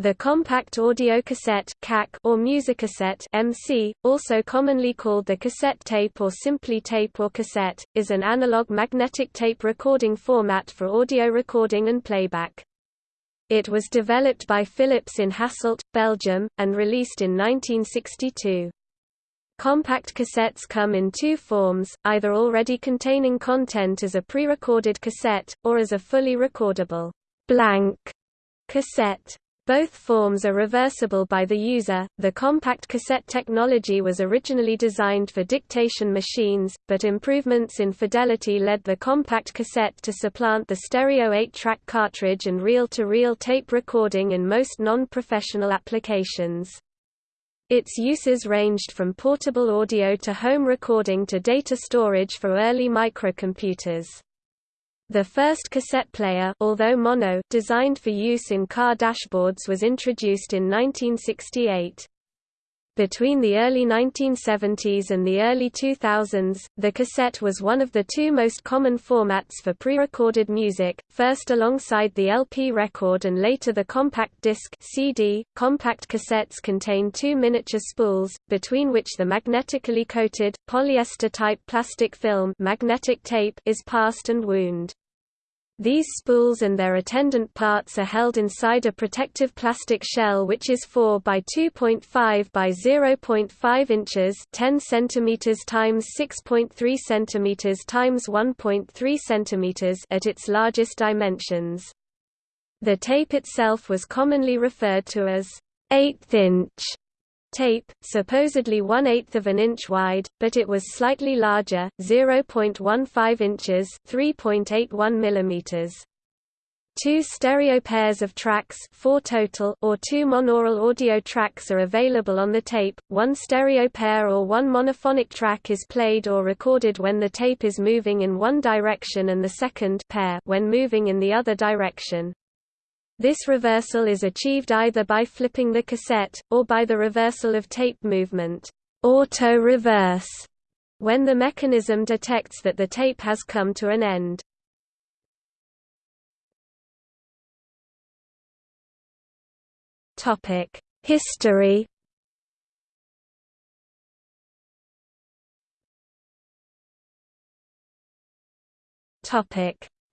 The compact audio cassette (CAC) or musicassette MC, also commonly called the cassette tape or simply tape or cassette, is an analog magnetic tape recording format for audio recording and playback. It was developed by Philips in Hasselt, Belgium, and released in 1962. Compact cassettes come in two forms, either already containing content as a pre-recorded cassette, or as a fully recordable blank cassette. Both forms are reversible by the user. The compact cassette technology was originally designed for dictation machines, but improvements in fidelity led the compact cassette to supplant the stereo 8-track cartridge and reel-to-reel tape recording in most non-professional applications. Its uses ranged from portable audio to home recording to data storage for early microcomputers. The first cassette player although mono designed for use in car dashboards was introduced in 1968. Between the early 1970s and the early 2000s, the cassette was one of the two most common formats for pre-recorded music, first alongside the LP record and later the compact disc CD. .Compact cassettes contain two miniature spools, between which the magnetically coated, polyester-type plastic film magnetic tape is passed and wound. These spools and their attendant parts are held inside a protective plastic shell which is 4 by 2.5 by 0.5 inches 10 centimeters times 6.3 centimeters times 1.3 centimeters at its largest dimensions. The tape itself was commonly referred to as eighth inch tape, supposedly one-eighth of an inch wide, but it was slightly larger, 0.15 inches 3.81 millimeters. Two stereo pairs of tracks four total or two monaural audio tracks are available on the tape, one stereo pair or one monophonic track is played or recorded when the tape is moving in one direction and the second pair when moving in the other direction. This reversal is achieved either by flipping the cassette, or by the reversal of tape movement. Auto-reverse, when the mechanism detects that the tape has come to an end. History.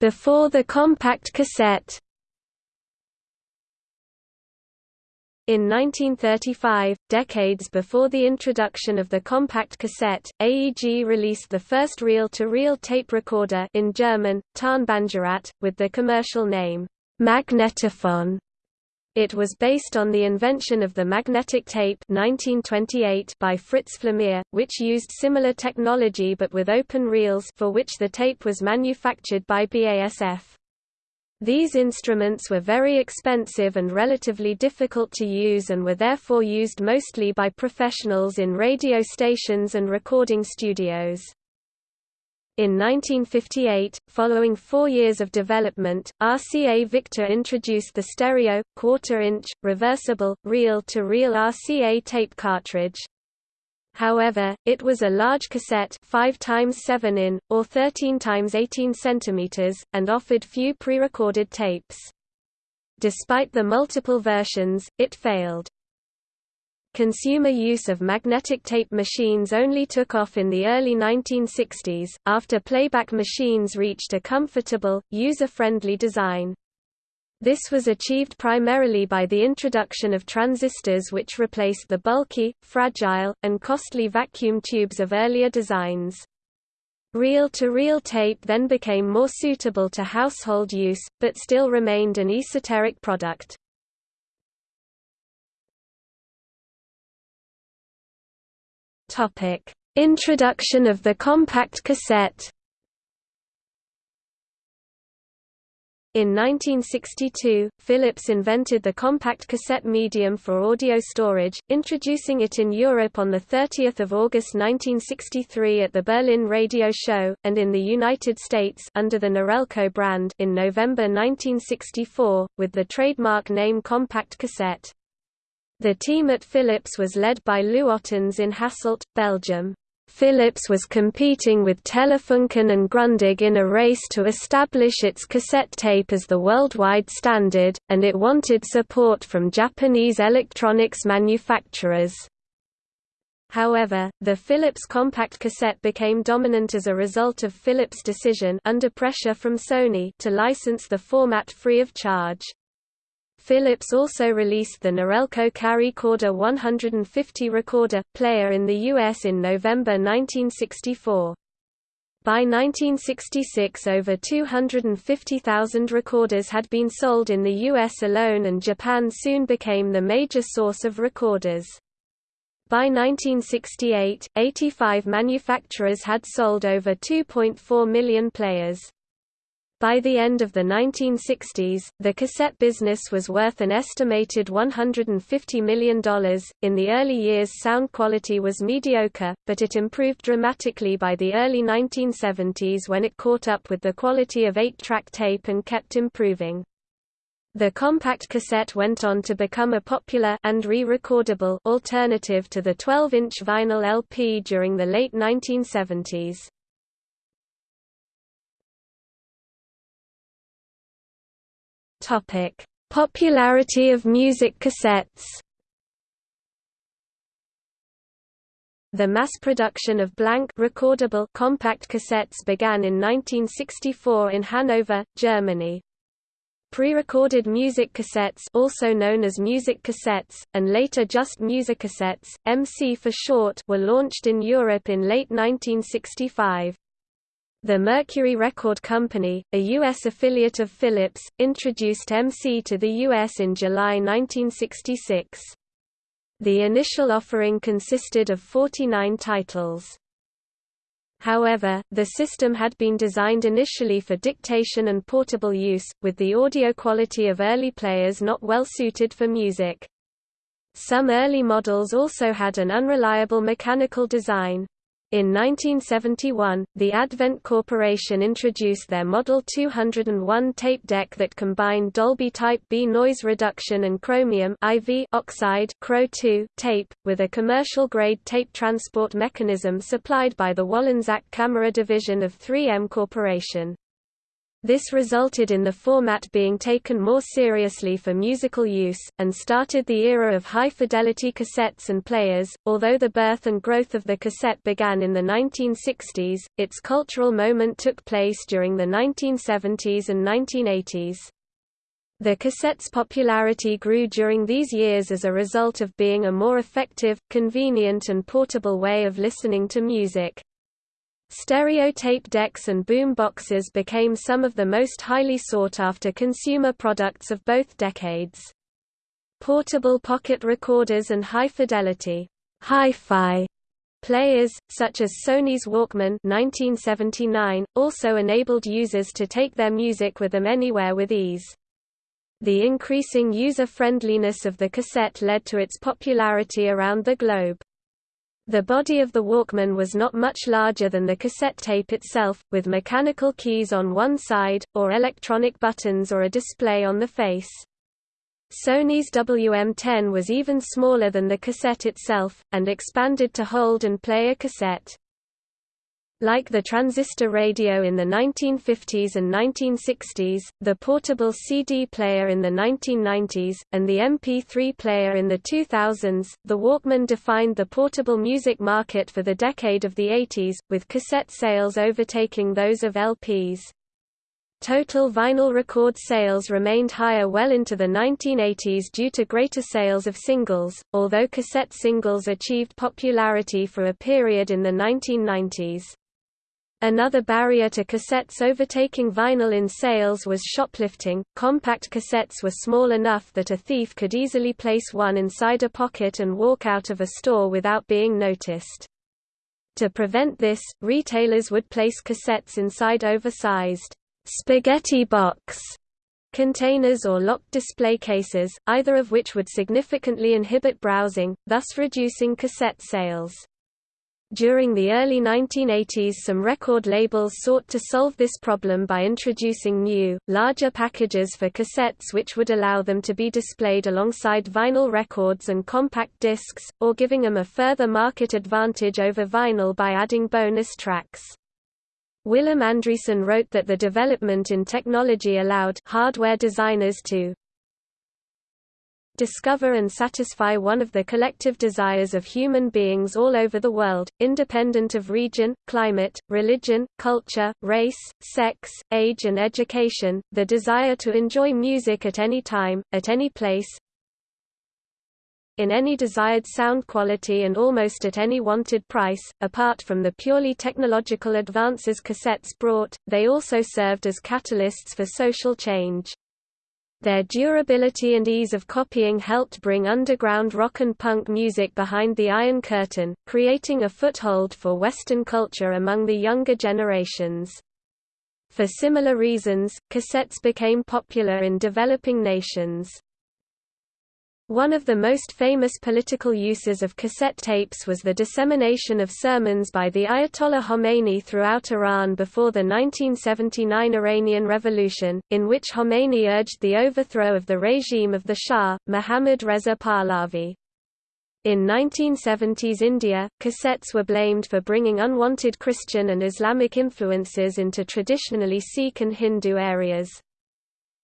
Before the compact cassette In 1935, decades before the introduction of the compact cassette, AEG released the first reel-to-reel -reel tape recorder in German, Tonbandgerät, with the commercial name, Magnetophon. It was based on the invention of the magnetic tape 1928 by Fritz Pfleumer, which used similar technology but with open reels for which the tape was manufactured by BASF. These instruments were very expensive and relatively difficult to use and were therefore used mostly by professionals in radio stations and recording studios. In 1958, following four years of development, RCA Victor introduced the stereo, quarter-inch, reversible, reel-to-reel -reel RCA tape cartridge. However, it was a large cassette 5 times 7 in, or 13 times 18 cm, and offered few pre-recorded tapes. Despite the multiple versions, it failed. Consumer use of magnetic tape machines only took off in the early 1960s, after playback machines reached a comfortable, user-friendly design. This was achieved primarily by the introduction of transistors which replaced the bulky, fragile, and costly vacuum tubes of earlier designs. Reel-to-reel -reel tape then became more suitable to household use, but still remained an esoteric product. Introduction of the compact cassette In 1962, Philips invented the compact cassette medium for audio storage, introducing it in Europe on 30 August 1963 at the Berlin Radio Show, and in the United States under the Norelco brand in November 1964, with the trademark name Compact Cassette. The team at Philips was led by Lou Ottens in Hasselt, Belgium. Philips was competing with Telefunken and Grundig in a race to establish its cassette tape as the worldwide standard, and it wanted support from Japanese electronics manufacturers. However, the Philips compact cassette became dominant as a result of Philips' decision under pressure from Sony to license the format free of charge. Philips also released the Norelco Carry-Corder 150 recorder, player in the US in November 1964. By 1966 over 250,000 recorders had been sold in the US alone and Japan soon became the major source of recorders. By 1968, 85 manufacturers had sold over 2.4 million players. By the end of the 1960s, the cassette business was worth an estimated $150 million. In the early years, sound quality was mediocre, but it improved dramatically by the early 1970s when it caught up with the quality of 8 track tape and kept improving. The compact cassette went on to become a popular and re-recordable alternative to the 12-inch vinyl LP during the late 1970s. Topic: Popularity of music cassettes. The mass production of blank recordable compact cassettes began in 1964 in Hanover, Germany. Pre-recorded music cassettes also known as music cassettes, and later just musicassettes, MC for short were launched in Europe in late 1965. The Mercury Record Company, a U.S. affiliate of Philips, introduced MC to the U.S. in July 1966. The initial offering consisted of 49 titles. However, the system had been designed initially for dictation and portable use, with the audio quality of early players not well suited for music. Some early models also had an unreliable mechanical design. In 1971, the Advent Corporation introduced their Model 201 tape deck that combined Dolby Type B noise reduction and chromium IV oxide tape, with a commercial-grade tape transport mechanism supplied by the Wollensak camera division of 3M Corporation. This resulted in the format being taken more seriously for musical use, and started the era of high-fidelity cassettes and players. Although the birth and growth of the cassette began in the 1960s, its cultural moment took place during the 1970s and 1980s. The cassette's popularity grew during these years as a result of being a more effective, convenient and portable way of listening to music. Stereotape decks and boom boxes became some of the most highly sought-after consumer products of both decades. Portable pocket recorders and high-fidelity hi-fi players, such as Sony's Walkman 1979, also enabled users to take their music with them anywhere with ease. The increasing user-friendliness of the cassette led to its popularity around the globe. The body of the Walkman was not much larger than the cassette tape itself, with mechanical keys on one side, or electronic buttons or a display on the face. Sony's WM-10 was even smaller than the cassette itself, and expanded to hold and play a cassette. Like the transistor radio in the 1950s and 1960s, the portable CD player in the 1990s, and the MP3 player in the 2000s, the Walkman defined the portable music market for the decade of the 80s, with cassette sales overtaking those of LPs. Total vinyl record sales remained higher well into the 1980s due to greater sales of singles, although cassette singles achieved popularity for a period in the 1990s. Another barrier to cassettes overtaking vinyl in sales was shoplifting. Compact cassettes were small enough that a thief could easily place one inside a pocket and walk out of a store without being noticed. To prevent this, retailers would place cassettes inside oversized spaghetti box containers or locked display cases, either of which would significantly inhibit browsing, thus reducing cassette sales. During the early 1980s some record labels sought to solve this problem by introducing new, larger packages for cassettes which would allow them to be displayed alongside vinyl records and compact discs, or giving them a further market advantage over vinyl by adding bonus tracks. Willem Andriessen wrote that the development in technology allowed hardware designers to discover and satisfy one of the collective desires of human beings all over the world, independent of region, climate, religion, culture, race, sex, age and education, the desire to enjoy music at any time, at any place, in any desired sound quality and almost at any wanted price. Apart from the purely technological advances cassettes brought, they also served as catalysts for social change. Their durability and ease of copying helped bring underground rock and punk music behind the Iron Curtain, creating a foothold for Western culture among the younger generations. For similar reasons, cassettes became popular in developing nations. One of the most famous political uses of cassette tapes was the dissemination of sermons by the Ayatollah Khomeini throughout Iran before the 1979 Iranian Revolution, in which Khomeini urged the overthrow of the regime of the Shah, Mohammad Reza Pahlavi. In 1970s India, cassettes were blamed for bringing unwanted Christian and Islamic influences into traditionally Sikh and Hindu areas.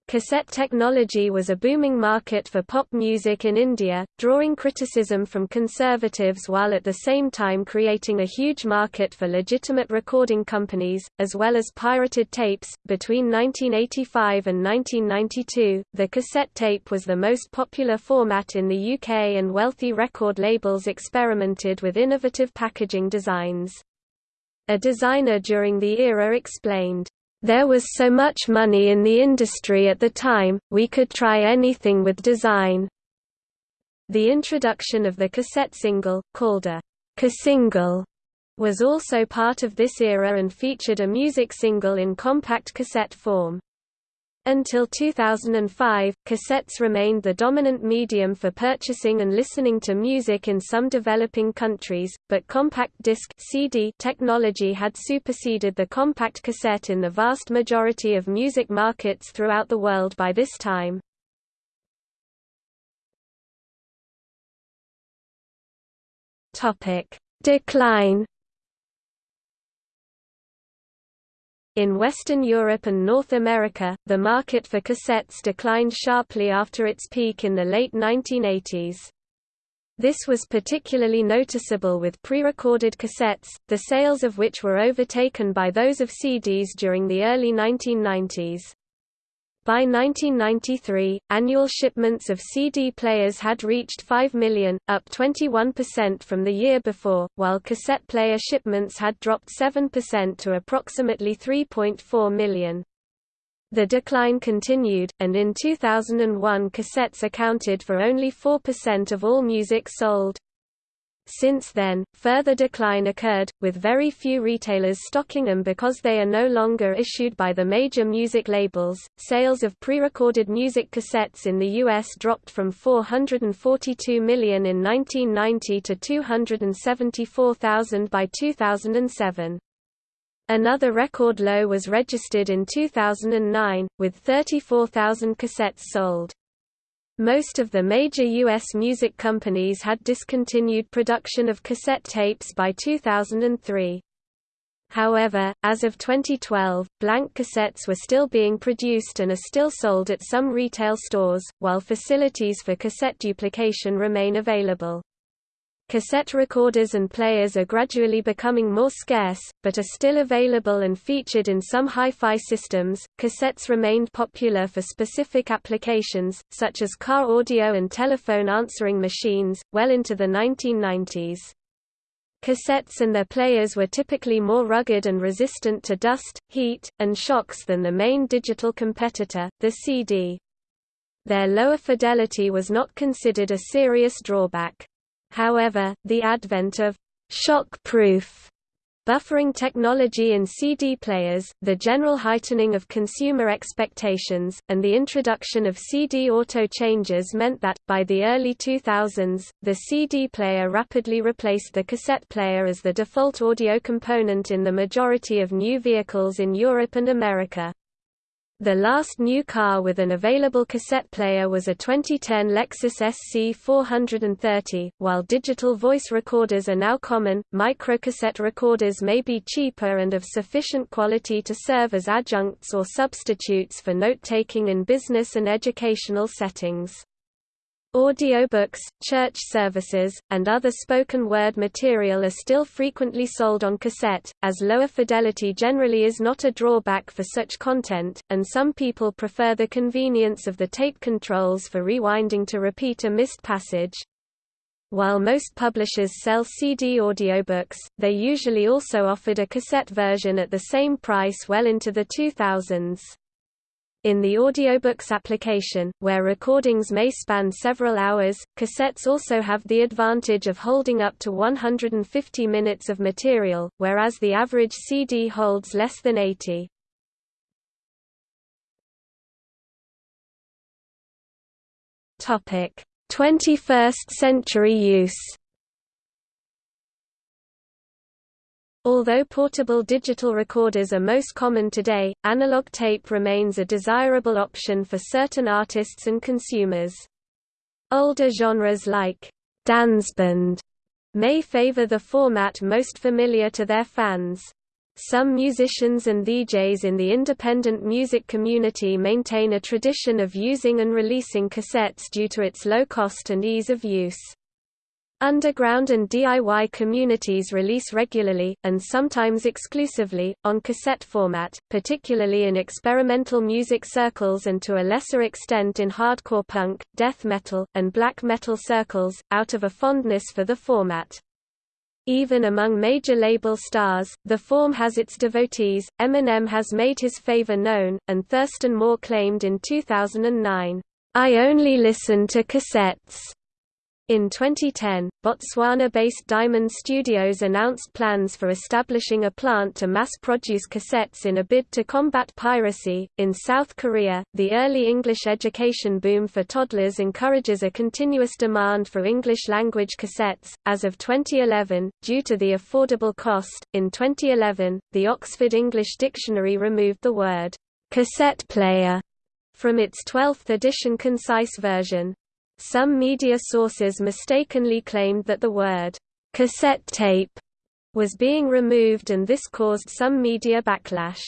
Cassette technology was a booming market for pop music in India, drawing criticism from conservatives while at the same time creating a huge market for legitimate recording companies, as well as pirated tapes. Between 1985 and 1992, the cassette tape was the most popular format in the UK, and wealthy record labels experimented with innovative packaging designs. A designer during the era explained, there was so much money in the industry at the time, we could try anything with design. The introduction of the cassette single, called a cassingle, was also part of this era and featured a music single in compact cassette form. Until 2005, cassettes remained the dominant medium for purchasing and listening to music in some developing countries, but compact disc CD technology had superseded the compact cassette in the vast majority of music markets throughout the world by this time. Decline In Western Europe and North America, the market for cassettes declined sharply after its peak in the late 1980s. This was particularly noticeable with pre-recorded cassettes, the sales of which were overtaken by those of CDs during the early 1990s. By 1993, annual shipments of CD players had reached 5 million, up 21% from the year before, while cassette player shipments had dropped 7% to approximately 3.4 million. The decline continued, and in 2001 cassettes accounted for only 4% of all music sold. Since then, further decline occurred, with very few retailers stocking them because they are no longer issued by the major music labels. Sales of pre recorded music cassettes in the U.S. dropped from 442 million in 1990 to 274,000 by 2007. Another record low was registered in 2009, with 34,000 cassettes sold. Most of the major U.S. music companies had discontinued production of cassette tapes by 2003. However, as of 2012, blank cassettes were still being produced and are still sold at some retail stores, while facilities for cassette duplication remain available. Cassette recorders and players are gradually becoming more scarce, but are still available and featured in some hi-fi systems. Cassettes remained popular for specific applications, such as car audio and telephone answering machines, well into the 1990s. Cassettes and their players were typically more rugged and resistant to dust, heat, and shocks than the main digital competitor, the CD. Their lower fidelity was not considered a serious drawback. However, the advent of shock-proof Buffering technology in CD players, the general heightening of consumer expectations, and the introduction of CD auto-changes meant that, by the early 2000s, the CD player rapidly replaced the cassette player as the default audio component in the majority of new vehicles in Europe and America. The last new car with an available cassette player was a 2010 Lexus SC 430. While digital voice recorders are now common, microcassette recorders may be cheaper and of sufficient quality to serve as adjuncts or substitutes for note-taking in business and educational settings. Audiobooks, church services, and other spoken word material are still frequently sold on cassette, as lower fidelity generally is not a drawback for such content, and some people prefer the convenience of the tape controls for rewinding to repeat a missed passage. While most publishers sell CD audiobooks, they usually also offered a cassette version at the same price well into the 2000s. In the audiobooks application, where recordings may span several hours, cassettes also have the advantage of holding up to 150 minutes of material, whereas the average CD holds less than 80. Topic: 21st century use. Although portable digital recorders are most common today, analog tape remains a desirable option for certain artists and consumers. Older genres like dansband may favor the format most familiar to their fans. Some musicians and DJs in the independent music community maintain a tradition of using and releasing cassettes due to its low cost and ease of use. Underground and DIY communities release regularly, and sometimes exclusively, on cassette format, particularly in experimental music circles and to a lesser extent in hardcore punk, death metal, and black metal circles, out of a fondness for the format. Even among major label stars, the form has its devotees. Eminem has made his favor known, and Thurston Moore claimed in 2009, I only listen to cassettes. In 2010, Botswana-based Diamond Studios announced plans for establishing a plant to mass-produce cassettes in a bid to combat piracy. In South Korea, the early English education boom for toddlers encourages a continuous demand for English-language cassettes. As of 2011, due to the affordable cost, in 2011, the Oxford English Dictionary removed the word cassette player from its 12th edition concise version, some media sources mistakenly claimed that the word, cassette tape, was being removed and this caused some media backlash.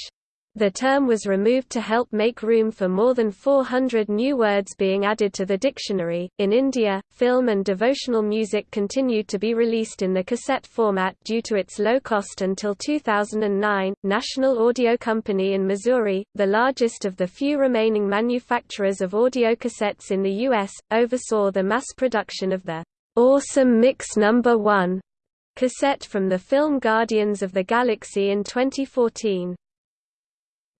The term was removed to help make room for more than 400 new words being added to the dictionary. In India, film and devotional music continued to be released in the cassette format due to its low cost until 2009. National Audio Company in Missouri, the largest of the few remaining manufacturers of audio cassettes in the U.S., oversaw the mass production of the Awesome Mix Number 1 cassette from the film Guardians of the Galaxy in 2014.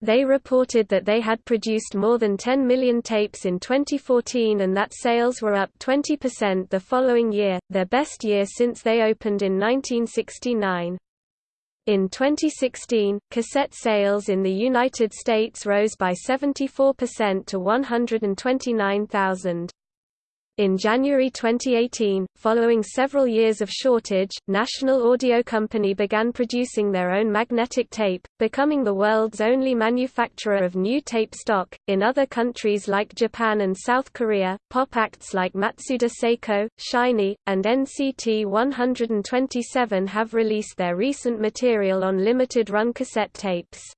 They reported that they had produced more than 10 million tapes in 2014 and that sales were up 20% the following year, their best year since they opened in 1969. In 2016, cassette sales in the United States rose by 74% to 129,000. In January 2018, following several years of shortage, National Audio Company began producing their own magnetic tape, becoming the world's only manufacturer of new tape stock. In other countries like Japan and South Korea, pop acts like Matsuda Seiko, SHINee, and NCT 127 have released their recent material on limited run cassette tapes.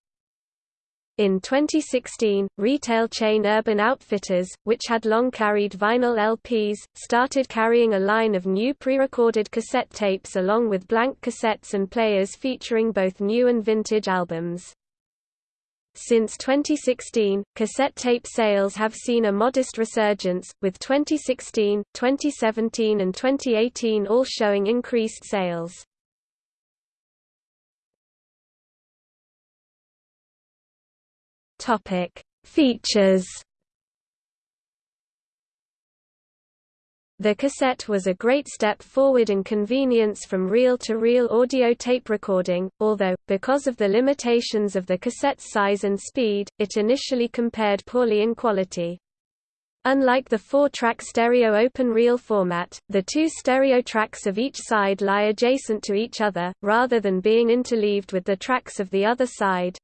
In 2016, retail chain Urban Outfitters, which had long carried vinyl LPs, started carrying a line of new pre-recorded cassette tapes along with blank cassettes and players featuring both new and vintage albums. Since 2016, cassette tape sales have seen a modest resurgence, with 2016, 2017 and 2018 all showing increased sales. Topic: Features. The cassette was a great step forward in convenience from reel-to-reel -reel audio tape recording, although, because of the limitations of the cassette's size and speed, it initially compared poorly in quality. Unlike the four-track stereo open reel format, the two stereo tracks of each side lie adjacent to each other, rather than being interleaved with the tracks of the other side.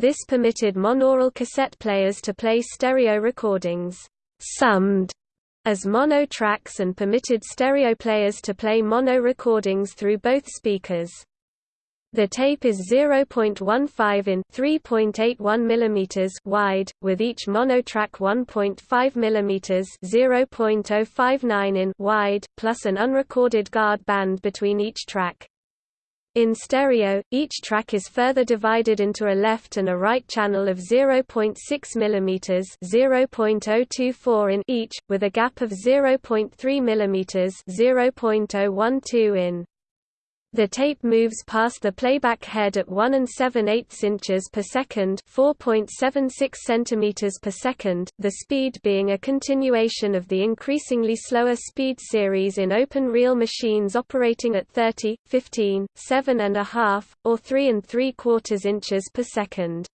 This permitted monaural cassette players to play stereo recordings summed as mono tracks and permitted stereo players to play mono recordings through both speakers. The tape is 0.15 in 3.81 mm wide, with each monotrack 1.5 mm 0.059 in wide, plus an unrecorded guard band between each track. In stereo, each track is further divided into a left and a right channel of 0.6 mm (0.024 in each, with a gap of 0.3 mm (0.012 in). The tape moves past the playback head at 1 and 7 8 inches per second, 4.76 centimeters per second, the speed being a continuation of the increasingly slower speed series in open reel machines operating at 30, 15, 7 and a half, or 3 and 3 quarters inches per second.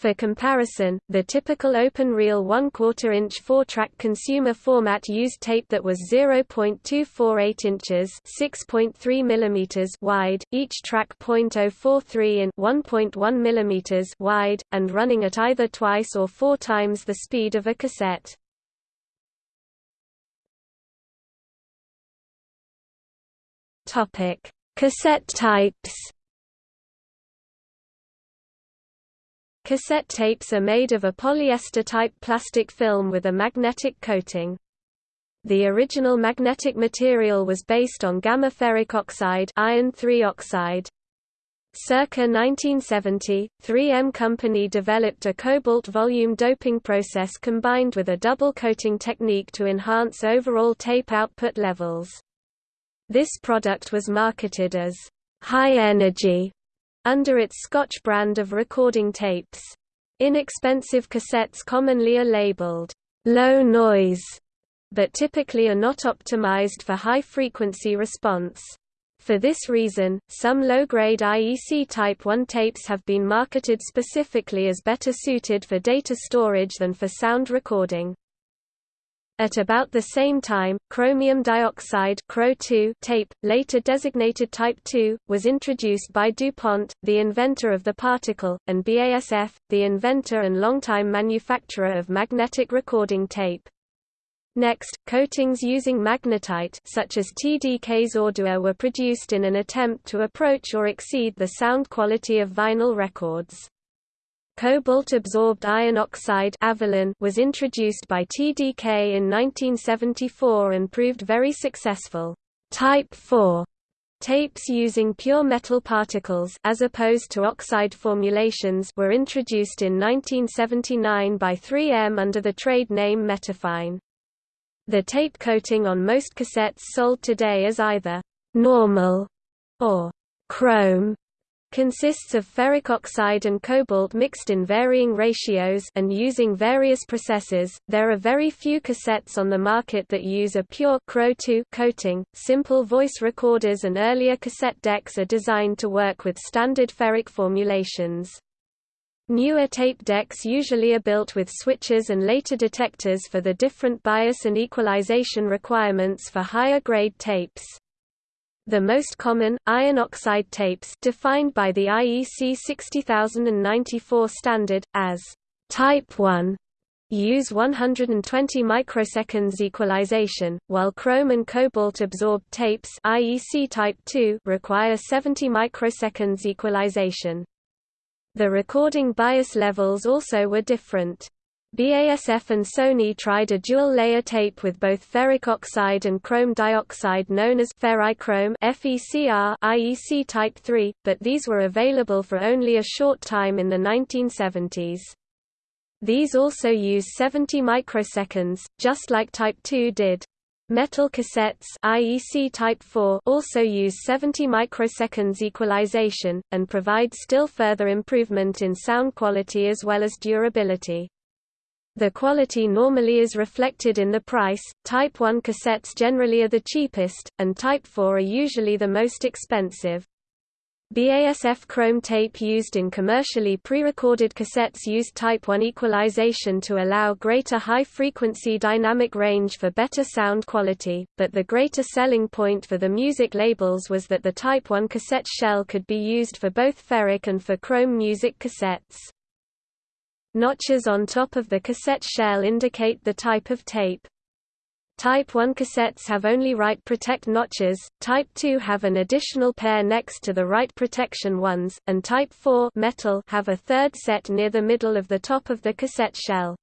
For comparison, the typical open reel 1 4 inch 4-track consumer format used tape that was 0.248 inches (6.3 mm) wide, each track 0.043 in 1.1 mm wide, and running at either twice or four times the speed of a cassette. Topic: Cassette types. Cassette tapes are made of a polyester-type plastic film with a magnetic coating. The original magnetic material was based on gamma ferric oxide iron 3 oxide. Circa 1970, 3M Company developed a cobalt volume doping process combined with a double coating technique to enhance overall tape output levels. This product was marketed as high energy under its Scotch brand of recording tapes. Inexpensive cassettes commonly are labeled low noise, but typically are not optimized for high-frequency response. For this reason, some low-grade IEC Type 1 tapes have been marketed specifically as better suited for data storage than for sound recording. At about the same time, chromium dioxide tape, later designated Type II, was introduced by DuPont, the inventor of the particle, and BASF, the inventor and longtime manufacturer of magnetic recording tape. Next, coatings using magnetite such as TDK's Audua were produced in an attempt to approach or exceed the sound quality of vinyl records. Cobalt-absorbed iron oxide was introduced by TDK in 1974 and proved very successful. Type 4 tapes using pure metal particles as opposed to oxide formulations were introduced in 1979 by 3M under the trade name Metafine. The tape coating on most cassettes sold today is either normal or chrome consists of ferric oxide and cobalt mixed in varying ratios and using various processes. There are very few cassettes on the market that use a pure Cro2 coating. Simple voice recorders and earlier cassette decks are designed to work with standard ferric formulations. Newer tape decks usually are built with switches and later detectors for the different bias and equalization requirements for higher grade tapes. The most common, iron oxide tapes defined by the IEC 60094 standard, as Type 1 use 120 microseconds equalization, while chrome and cobalt absorbed tapes IEC Type 2 require 70 microseconds equalization. The recording bias levels also were different. BASF and Sony tried a dual-layer tape with both ferric oxide and chrome dioxide known as ferrichrome FECR IEC Type 3, but these were available for only a short time in the 1970s. These also use 70 microseconds, just like Type 2 did. Metal cassettes IEC Type 4 also use 70 microseconds equalization, and provide still further improvement in sound quality as well as durability. The quality normally is reflected in the price. Type 1 cassettes generally are the cheapest, and Type 4 are usually the most expensive. BASF chrome tape used in commercially pre-recorded cassettes used Type 1 equalization to allow greater high-frequency dynamic range for better sound quality, but the greater selling point for the music labels was that the Type 1 cassette shell could be used for both ferric and for chrome music cassettes. Notches on top of the cassette shell indicate the type of tape. Type 1 cassettes have only write protect notches, Type 2 have an additional pair next to the write protection ones, and Type 4 metal have a third set near the middle of the top of the cassette shell.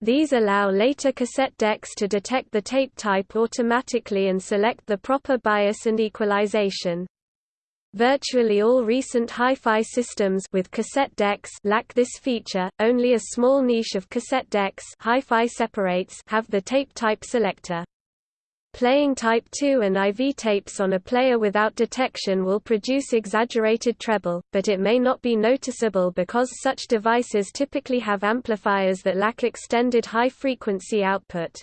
These allow later cassette decks to detect the tape type automatically and select the proper bias and equalization. Virtually all recent hi-fi systems with cassette decks lack this feature. Only a small niche of cassette decks hi-fi separates have the tape type selector. Playing Type 2 and IV tapes on a player without detection will produce exaggerated treble, but it may not be noticeable because such devices typically have amplifiers that lack extended high-frequency output.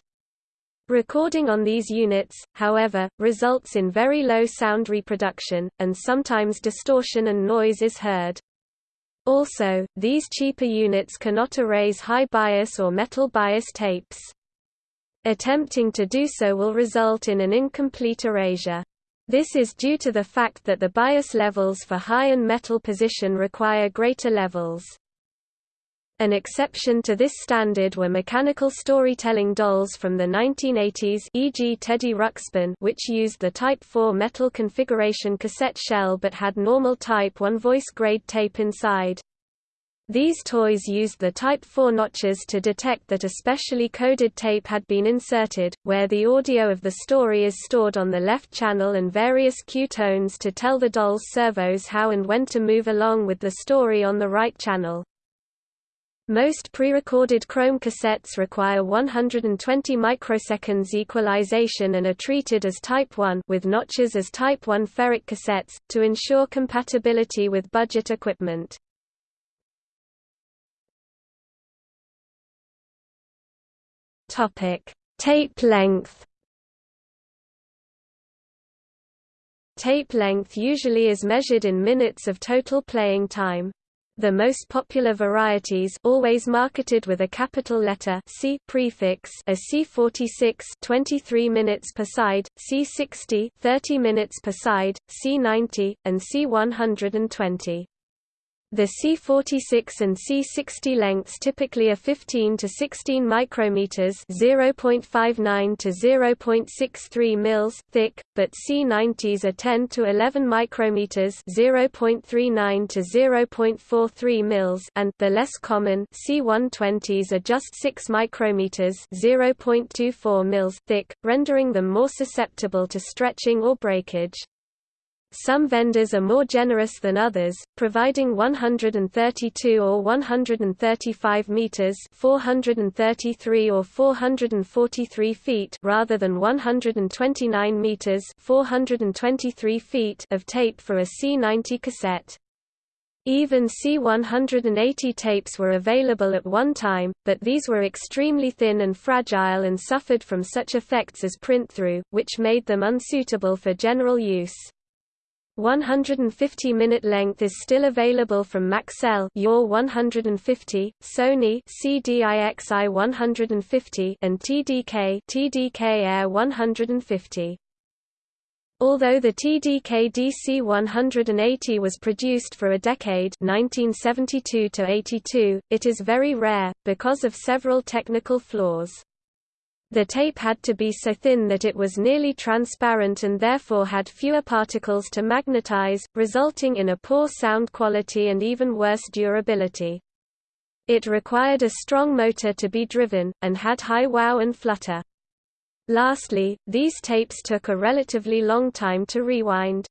Recording on these units, however, results in very low sound reproduction, and sometimes distortion and noise is heard. Also, these cheaper units cannot erase high bias or metal bias tapes. Attempting to do so will result in an incomplete erasure. This is due to the fact that the bias levels for high and metal position require greater levels. An exception to this standard were mechanical storytelling dolls from the 1980s e.g. Teddy Ruxpin which used the Type 4 metal configuration cassette shell but had normal Type 1 voice grade tape inside. These toys used the Type 4 notches to detect that a specially coded tape had been inserted, where the audio of the story is stored on the left channel and various cue tones to tell the doll's servos how and when to move along with the story on the right channel. Most pre-recorded Chrome cassettes require 120 microseconds equalization and are treated as Type 1 with notches as Type 1 ferric cassettes, to ensure compatibility with budget equipment. Tape length Tape length usually is measured in minutes of total playing time. The most popular varieties always marketed with a capital letter C prefix are C46 23 minutes per side, C60 30 minutes per side, C90 and C120. The C46 and C60 lengths typically are 15 to 16 micrometers (0.59 to 0.63 mils) thick, but C90s are 10 to 11 micrometers (0.39 to 0.43 mils) and the less common C120s are just 6 micrometers (0.24 mils) thick, rendering them more susceptible to stretching or breakage. Some vendors are more generous than others, providing 132 or 135 meters, 433 or 443 feet rather than 129 meters, 423 feet of tape for a C90 cassette. Even C180 tapes were available at one time, but these were extremely thin and fragile and suffered from such effects as print-through, which made them unsuitable for general use. 150-minute length is still available from Maxell Yaw 150, Sony CDIXI 150 and TDK TDK Air 150. Although the TDK DC 180 was produced for a decade 1972 to 82, it is very rare, because of several technical flaws. The tape had to be so thin that it was nearly transparent and therefore had fewer particles to magnetize, resulting in a poor sound quality and even worse durability. It required a strong motor to be driven, and had high wow and flutter. Lastly, these tapes took a relatively long time to rewind.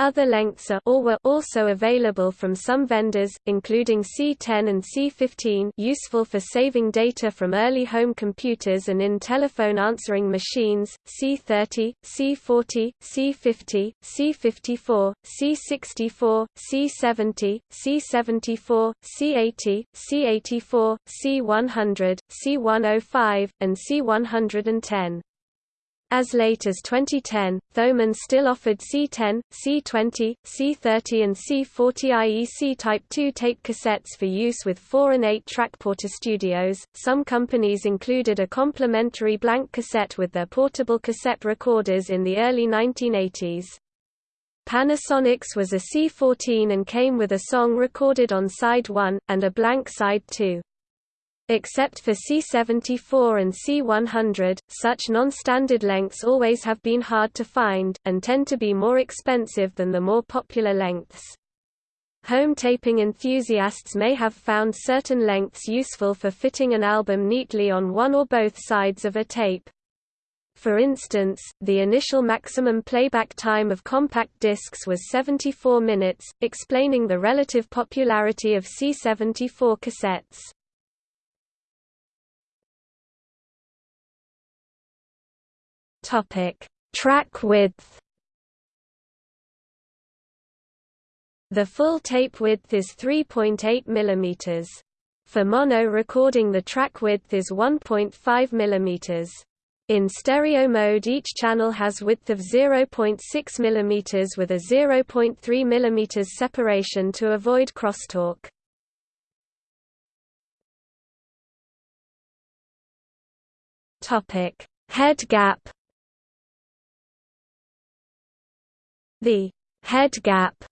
Other lengths are or were also available from some vendors, including C10 and C15 useful for saving data from early home computers and in telephone answering machines, C30, C40, C50, C54, C64, C70, C74, C80, C84, C100, C105, and C110. As late as 2010, Thomann still offered C10, C20, C30 and C40 IEC Type 2 tape cassettes for use with 4 and 8 track Portastudios. Some companies included a complimentary blank cassette with their portable cassette recorders in the early 1980s. Panasonic's was a C14 and came with a song recorded on side 1, and a blank side 2. Except for C74 and C100, such non-standard lengths always have been hard to find, and tend to be more expensive than the more popular lengths. Home taping enthusiasts may have found certain lengths useful for fitting an album neatly on one or both sides of a tape. For instance, the initial maximum playback time of compact discs was 74 minutes, explaining the relative popularity of C74 cassettes. Topic: Track width. The full tape width is 3.8 mm. For mono recording the track width is 1.5 mm. In stereo mode each channel has width of 0.6 mm with a 0.3 mm separation to avoid crosstalk. Head gap The head gap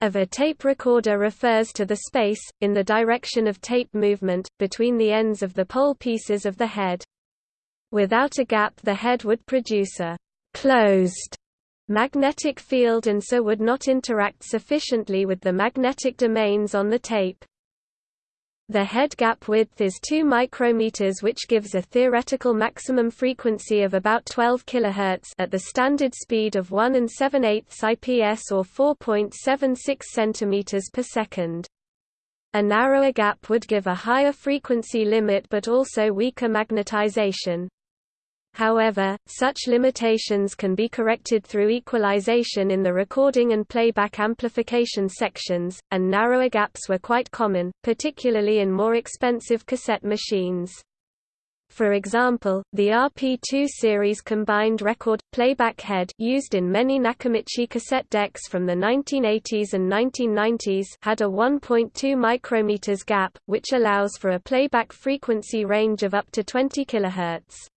of a tape recorder refers to the space, in the direction of tape movement, between the ends of the pole pieces of the head. Without a gap the head would produce a «closed» magnetic field and so would not interact sufficiently with the magnetic domains on the tape. The head gap width is 2 micrometers which gives a theoretical maximum frequency of about 12 kHz at the standard speed of 1 and 7 8 IPS or 4.76 cm per second. A narrower gap would give a higher frequency limit but also weaker magnetization. However, such limitations can be corrected through equalization in the recording and playback amplification sections, and narrower gaps were quite common, particularly in more expensive cassette machines. For example, the RP2 series combined record playback head used in many Nakamichi cassette decks from the 1980s and 1990s had a 1.2 micrometers gap, which allows for a playback frequency range of up to 20 kHz.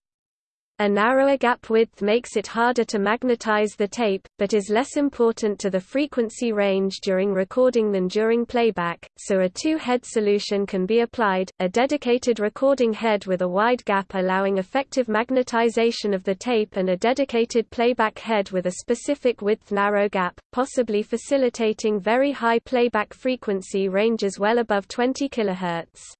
A narrower gap width makes it harder to magnetize the tape, but is less important to the frequency range during recording than during playback, so a two-head solution can be applied, a dedicated recording head with a wide gap allowing effective magnetization of the tape and a dedicated playback head with a specific width narrow gap, possibly facilitating very high playback frequency ranges well above 20 kHz.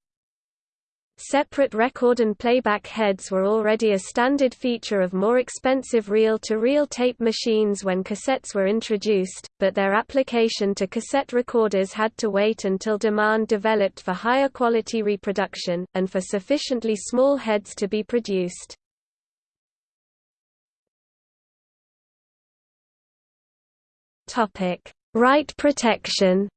Separate record and playback heads were already a standard feature of more expensive reel-to-reel -reel tape machines when cassettes were introduced, but their application to cassette recorders had to wait until demand developed for higher quality reproduction, and for sufficiently small heads to be produced. Write protection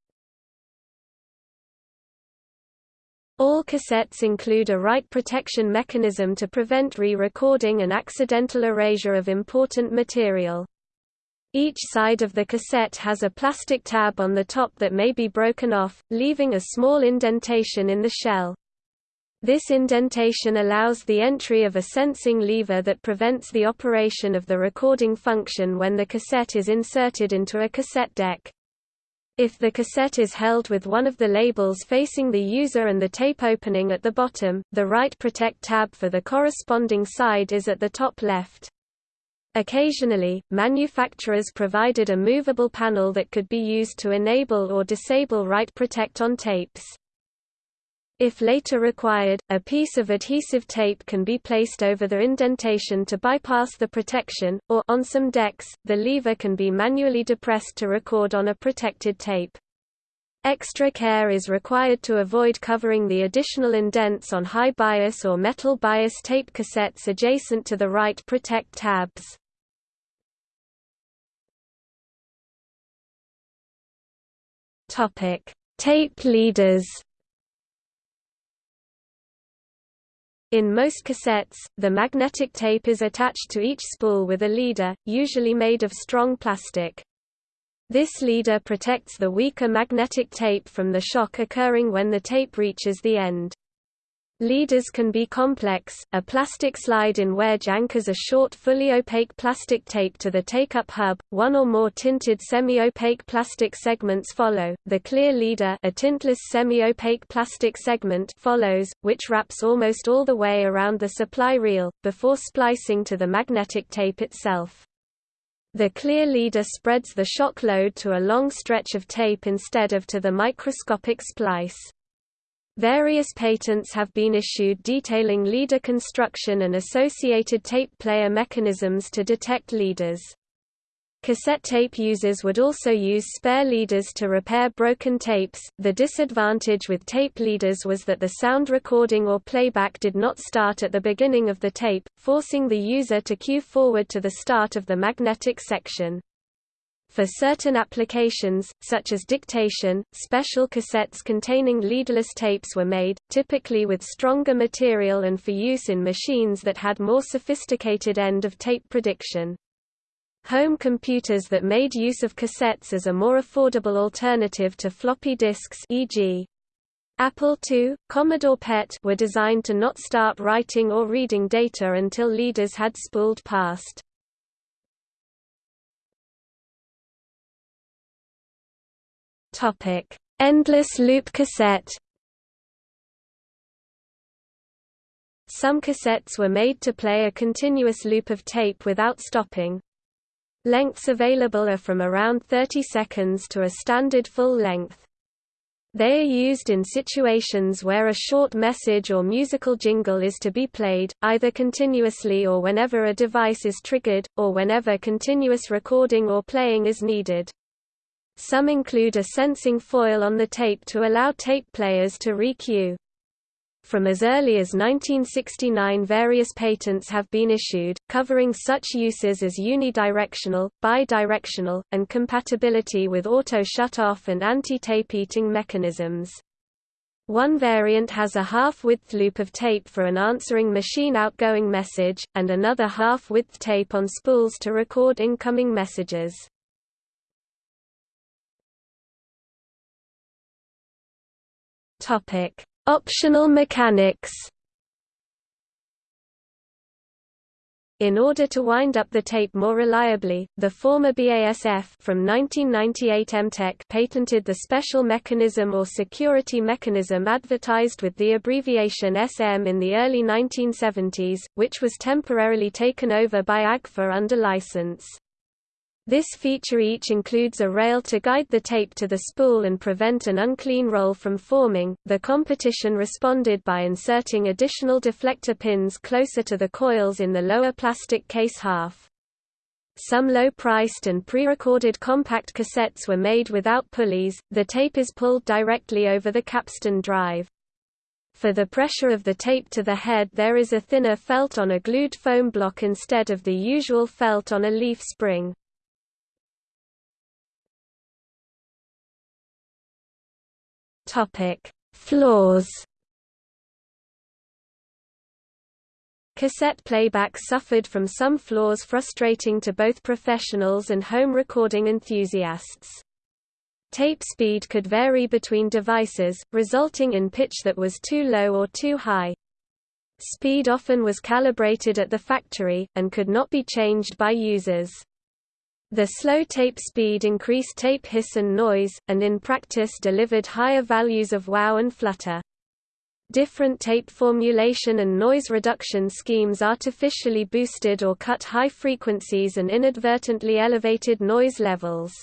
All cassettes include a write protection mechanism to prevent re-recording and accidental erasure of important material. Each side of the cassette has a plastic tab on the top that may be broken off, leaving a small indentation in the shell. This indentation allows the entry of a sensing lever that prevents the operation of the recording function when the cassette is inserted into a cassette deck. If the cassette is held with one of the labels facing the user and the tape opening at the bottom, the Write Protect tab for the corresponding side is at the top left. Occasionally, manufacturers provided a movable panel that could be used to enable or disable Write Protect on tapes. If later required, a piece of adhesive tape can be placed over the indentation to bypass the protection, or on some decks, the lever can be manually depressed to record on a protected tape. Extra care is required to avoid covering the additional indents on high bias or metal bias tape cassettes adjacent to the write protect tabs. Tape leaders In most cassettes, the magnetic tape is attached to each spool with a leader, usually made of strong plastic. This leader protects the weaker magnetic tape from the shock occurring when the tape reaches the end. Leaders can be complex. A plastic slide-in wedge anchors a short fully opaque plastic tape to the take-up hub. One or more tinted semi-opaque plastic segments follow. The clear leader, a tintless semi-opaque plastic segment, follows, which wraps almost all the way around the supply reel before splicing to the magnetic tape itself. The clear leader spreads the shock load to a long stretch of tape instead of to the microscopic splice. Various patents have been issued detailing leader construction and associated tape player mechanisms to detect leaders. Cassette tape users would also use spare leaders to repair broken tapes. The disadvantage with tape leaders was that the sound recording or playback did not start at the beginning of the tape, forcing the user to cue forward to the start of the magnetic section. For certain applications, such as dictation, special cassettes containing leaderless tapes were made, typically with stronger material and for use in machines that had more sophisticated end-of-tape prediction. Home computers that made use of cassettes as a more affordable alternative to floppy disks e.g. Apple II, Commodore PET were designed to not start writing or reading data until leaders had spooled past. Topic: Endless loop cassette. Some cassettes were made to play a continuous loop of tape without stopping. Lengths available are from around 30 seconds to a standard full length. They are used in situations where a short message or musical jingle is to be played, either continuously or whenever a device is triggered, or whenever continuous recording or playing is needed. Some include a sensing foil on the tape to allow tape players to re-cue. From as early as 1969 various patents have been issued, covering such uses as unidirectional, bidirectional, and compatibility with auto shut-off and anti-tape eating mechanisms. One variant has a half-width loop of tape for an answering machine outgoing message, and another half-width tape on spools to record incoming messages. Topic: Optional mechanics. In order to wind up the tape more reliably, the former BASF from 1998 EMTEC patented the special mechanism or security mechanism advertised with the abbreviation SM in the early 1970s, which was temporarily taken over by AGFA under license. This feature each includes a rail to guide the tape to the spool and prevent an unclean roll from forming. The competition responded by inserting additional deflector pins closer to the coils in the lower plastic case half. Some low-priced and pre-recorded compact cassettes were made without pulleys, the tape is pulled directly over the capstan drive. For the pressure of the tape to the head there is a thinner felt on a glued foam block instead of the usual felt on a leaf spring. Topic: Flaws. Cassette playback suffered from some flaws frustrating to both professionals and home recording enthusiasts. Tape speed could vary between devices, resulting in pitch that was too low or too high. Speed often was calibrated at the factory, and could not be changed by users. The slow tape speed increased tape hiss and noise, and in practice delivered higher values of wow and flutter. Different tape formulation and noise reduction schemes artificially boosted or cut high frequencies and inadvertently elevated noise levels.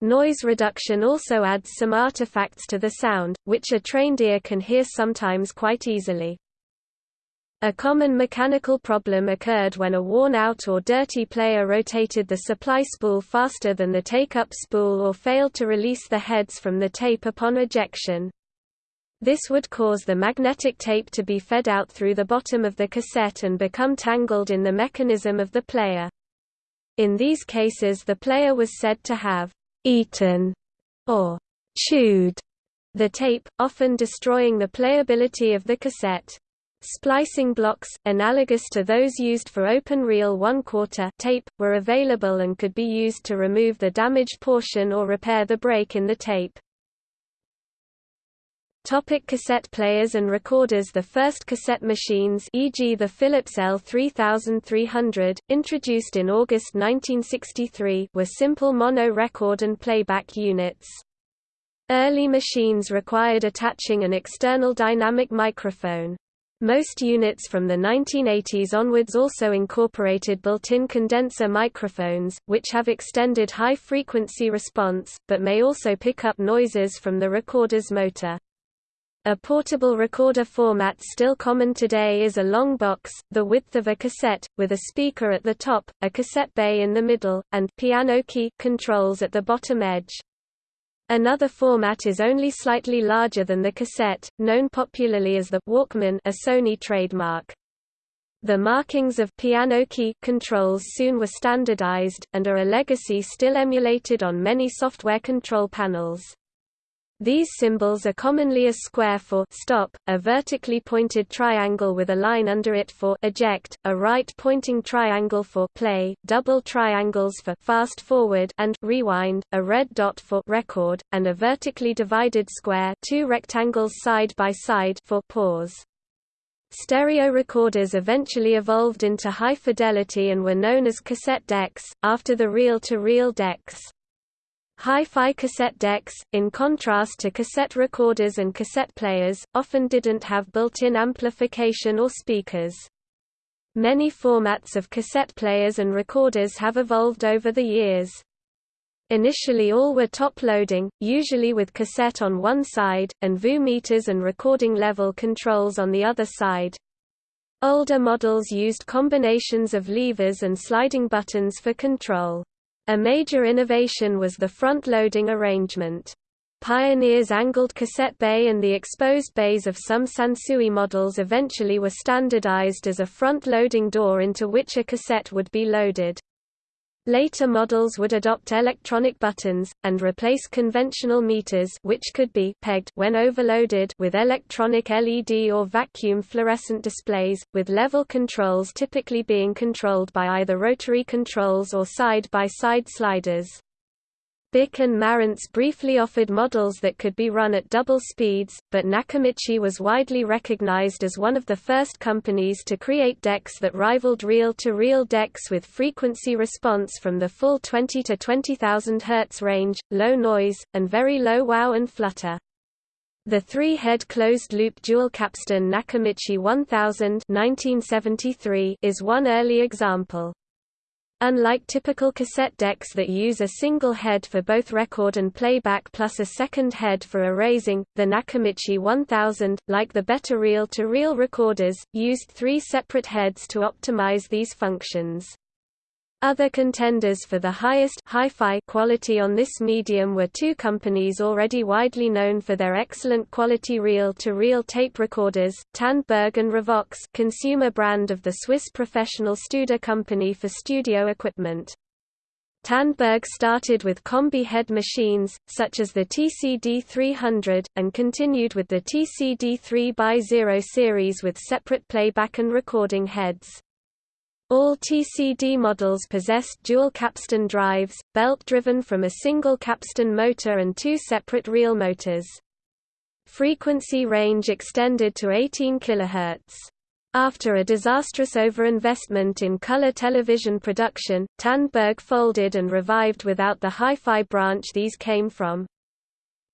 Noise reduction also adds some artifacts to the sound, which a trained ear can hear sometimes quite easily. A common mechanical problem occurred when a worn-out or dirty player rotated the supply spool faster than the take-up spool or failed to release the heads from the tape upon ejection. This would cause the magnetic tape to be fed out through the bottom of the cassette and become tangled in the mechanism of the player. In these cases the player was said to have «eaten» or «chewed» the tape, often destroying the playability of the cassette. Splicing blocks, analogous to those used for open reel one-quarter tape, were available and could be used to remove the damaged portion or repair the break in the tape. Topic cassette players and recorders The first cassette machines e.g. the Philips L3300, introduced in August 1963 were simple mono record and playback units. Early machines required attaching an external dynamic microphone. Most units from the 1980s onwards also incorporated built-in condenser microphones, which have extended high-frequency response, but may also pick up noises from the recorder's motor. A portable recorder format still common today is a long box, the width of a cassette, with a speaker at the top, a cassette bay in the middle, and piano key controls at the bottom edge. Another format is only slightly larger than the cassette, known popularly as the Walkman a Sony trademark. The markings of piano key controls soon were standardized, and are a legacy still emulated on many software control panels. These symbols are commonly a square for stop, a vertically pointed triangle with a line under it for eject, a right-pointing triangle for play, double triangles for fast forward and rewind, a red dot for record, and a vertically divided square, two rectangles side by side for pause. Stereo recorders eventually evolved into high fidelity and were known as cassette decks, after the reel-to-reel -reel decks. Hi-fi cassette decks, in contrast to cassette recorders and cassette players, often didn't have built-in amplification or speakers. Many formats of cassette players and recorders have evolved over the years. Initially all were top-loading, usually with cassette on one side, and VU meters and recording level controls on the other side. Older models used combinations of levers and sliding buttons for control. A major innovation was the front-loading arrangement. Pioneer's angled cassette bay and the exposed bays of some Sansui models eventually were standardized as a front-loading door into which a cassette would be loaded. Later models would adopt electronic buttons, and replace conventional meters which could be pegged when overloaded with electronic LED or vacuum fluorescent displays, with level controls typically being controlled by either rotary controls or side-by-side -side sliders. Bic and Marantz briefly offered models that could be run at double speeds, but Nakamichi was widely recognized as one of the first companies to create decks that rivaled reel-to-reel -reel decks with frequency response from the full 20 to 20,000 Hz range, low noise, and very low wow and flutter. The three-head closed-loop dual capstan Nakamichi 1000 1973 is one early example. Unlike typical cassette decks that use a single head for both record and playback plus a second head for erasing, the Nakamichi 1000, like the better reel-to-reel -reel recorders, used three separate heads to optimize these functions. Other contenders for the highest hi-fi quality on this medium were two companies already widely known for their excellent quality reel-to-reel -reel tape recorders, Tandberg and Revox consumer brand of the Swiss professional Studer company for studio equipment. Tandberg started with combi head machines, such as the TCD300, and continued with the TCD3x0 series with separate playback and recording heads. All TCD models possessed dual capstan drives, belt-driven from a single capstan motor and two separate reel motors. Frequency range extended to 18 kHz. After a disastrous overinvestment in color television production, Tandberg folded and revived without the hi-fi branch these came from.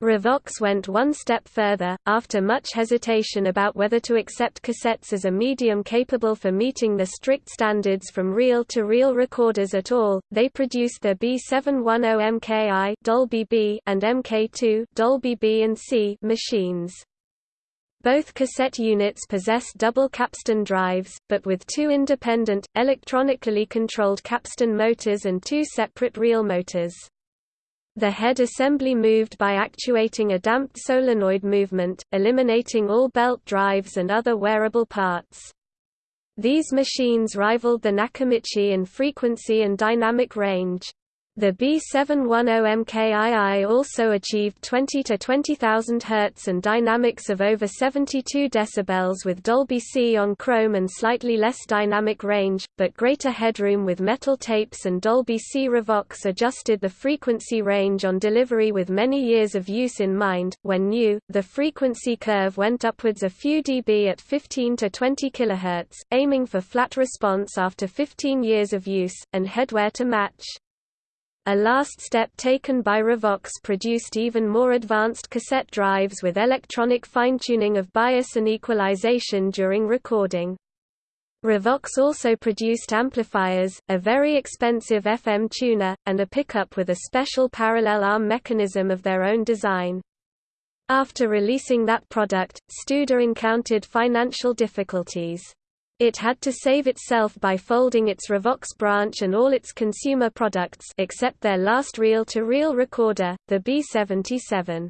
Revox went one step further, after much hesitation about whether to accept cassettes as a medium capable for meeting the strict standards from reel-to-reel -reel recorders at all, they produced their B710MKI Dolby B and MK2 Dolby B and C machines. Both cassette units possessed double capstan drives, but with two independent, electronically controlled capstan motors and two separate reel motors. The head assembly moved by actuating a damped solenoid movement, eliminating all belt drives and other wearable parts. These machines rivaled the Nakamichi in frequency and dynamic range. The B710MKII also achieved 20 to 20,000 Hz and dynamics of over 72 dB with Dolby C on chrome and slightly less dynamic range, but greater headroom with metal tapes and Dolby C Revox adjusted the frequency range on delivery with many years of use in mind. When new, the frequency curve went upwards a few dB at 15 to 20 kHz, aiming for flat response after 15 years of use, and headwear to match. A last step taken by Revox produced even more advanced cassette drives with electronic fine-tuning of bias and equalization during recording. Revox also produced amplifiers, a very expensive FM tuner, and a pickup with a special parallel arm mechanism of their own design. After releasing that product, Studer encountered financial difficulties. It had to save itself by folding its Revox branch and all its consumer products except their last reel-to-reel -reel recorder, the B77.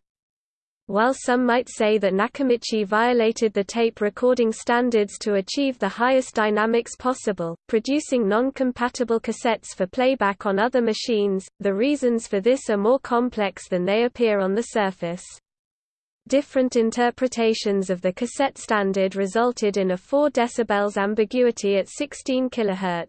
While some might say that Nakamichi violated the tape recording standards to achieve the highest dynamics possible, producing non-compatible cassettes for playback on other machines, the reasons for this are more complex than they appear on the surface. Different interpretations of the cassette standard resulted in a 4 dB ambiguity at 16 kHz.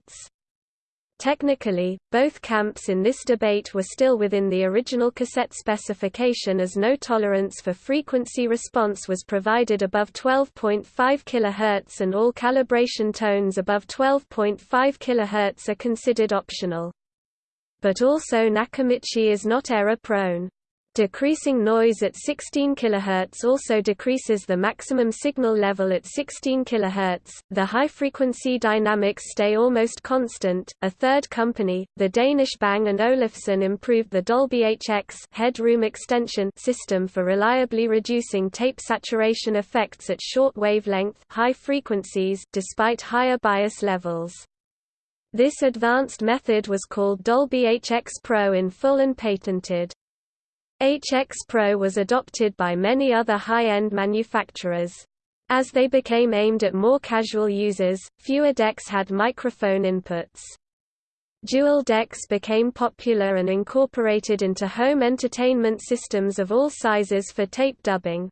Technically, both camps in this debate were still within the original cassette specification as no tolerance for frequency response was provided above 12.5 kHz and all calibration tones above 12.5 kHz are considered optional. But also Nakamichi is not error-prone. Decreasing noise at 16 kHz also decreases the maximum signal level at 16 kHz. The high frequency dynamics stay almost constant. A third company, the Danish Bang & Olufsen improved the Dolby HX headroom extension system for reliably reducing tape saturation effects at short wavelength high frequencies despite higher bias levels. This advanced method was called Dolby HX Pro in full and patented. HX Pro was adopted by many other high-end manufacturers. As they became aimed at more casual users, fewer decks had microphone inputs. Dual decks became popular and incorporated into home entertainment systems of all sizes for tape dubbing.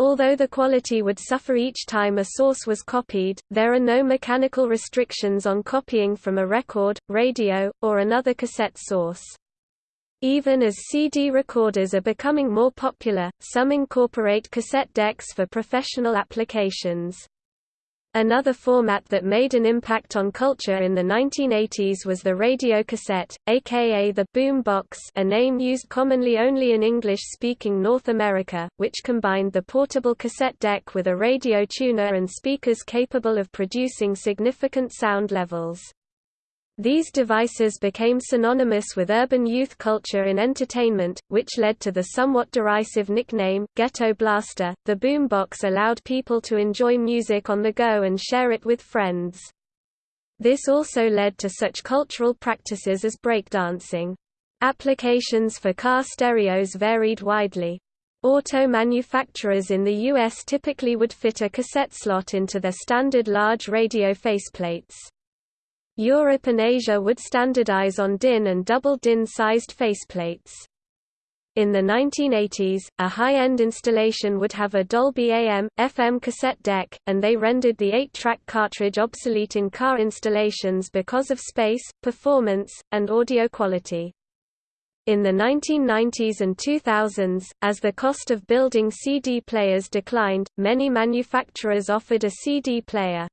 Although the quality would suffer each time a source was copied, there are no mechanical restrictions on copying from a record, radio, or another cassette source. Even as CD recorders are becoming more popular, some incorporate cassette decks for professional applications. Another format that made an impact on culture in the 1980s was the radio cassette, aka the boom box a name used commonly only in English-speaking North America, which combined the portable cassette deck with a radio tuner and speakers capable of producing significant sound levels. These devices became synonymous with urban youth culture in entertainment, which led to the somewhat derisive nickname, Ghetto Blaster. The boombox allowed people to enjoy music on the go and share it with friends. This also led to such cultural practices as breakdancing. Applications for car stereos varied widely. Auto manufacturers in the U.S. typically would fit a cassette slot into their standard large radio faceplates. Europe and Asia would standardize on DIN and double DIN-sized faceplates. In the 1980s, a high-end installation would have a Dolby AM, FM cassette deck, and they rendered the 8-track cartridge obsolete in car installations because of space, performance, and audio quality. In the 1990s and 2000s, as the cost of building CD players declined, many manufacturers offered a CD player.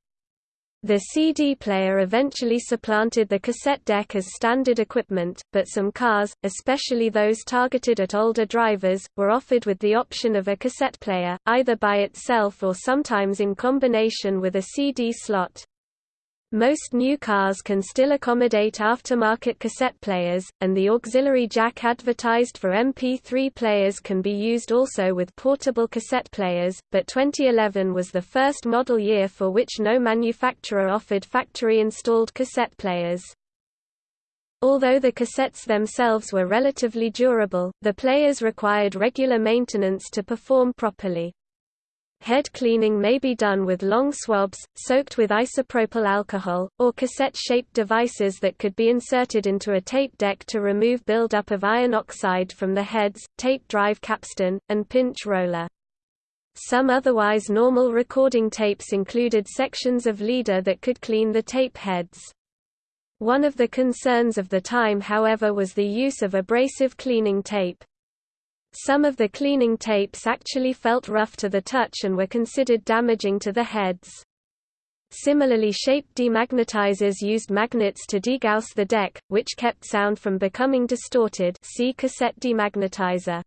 The CD player eventually supplanted the cassette deck as standard equipment, but some cars, especially those targeted at older drivers, were offered with the option of a cassette player, either by itself or sometimes in combination with a CD slot. Most new cars can still accommodate aftermarket cassette players, and the auxiliary jack advertised for MP3 players can be used also with portable cassette players, but 2011 was the first model year for which no manufacturer offered factory-installed cassette players. Although the cassettes themselves were relatively durable, the players required regular maintenance to perform properly. Head cleaning may be done with long swabs, soaked with isopropyl alcohol, or cassette-shaped devices that could be inserted into a tape deck to remove buildup of iron oxide from the heads, tape drive capstan, and pinch roller. Some otherwise normal recording tapes included sections of leader that could clean the tape heads. One of the concerns of the time however was the use of abrasive cleaning tape. Some of the cleaning tapes actually felt rough to the touch and were considered damaging to the heads. Similarly shaped demagnetizers used magnets to degauss the deck, which kept sound from becoming distorted see cassette demagnetizer.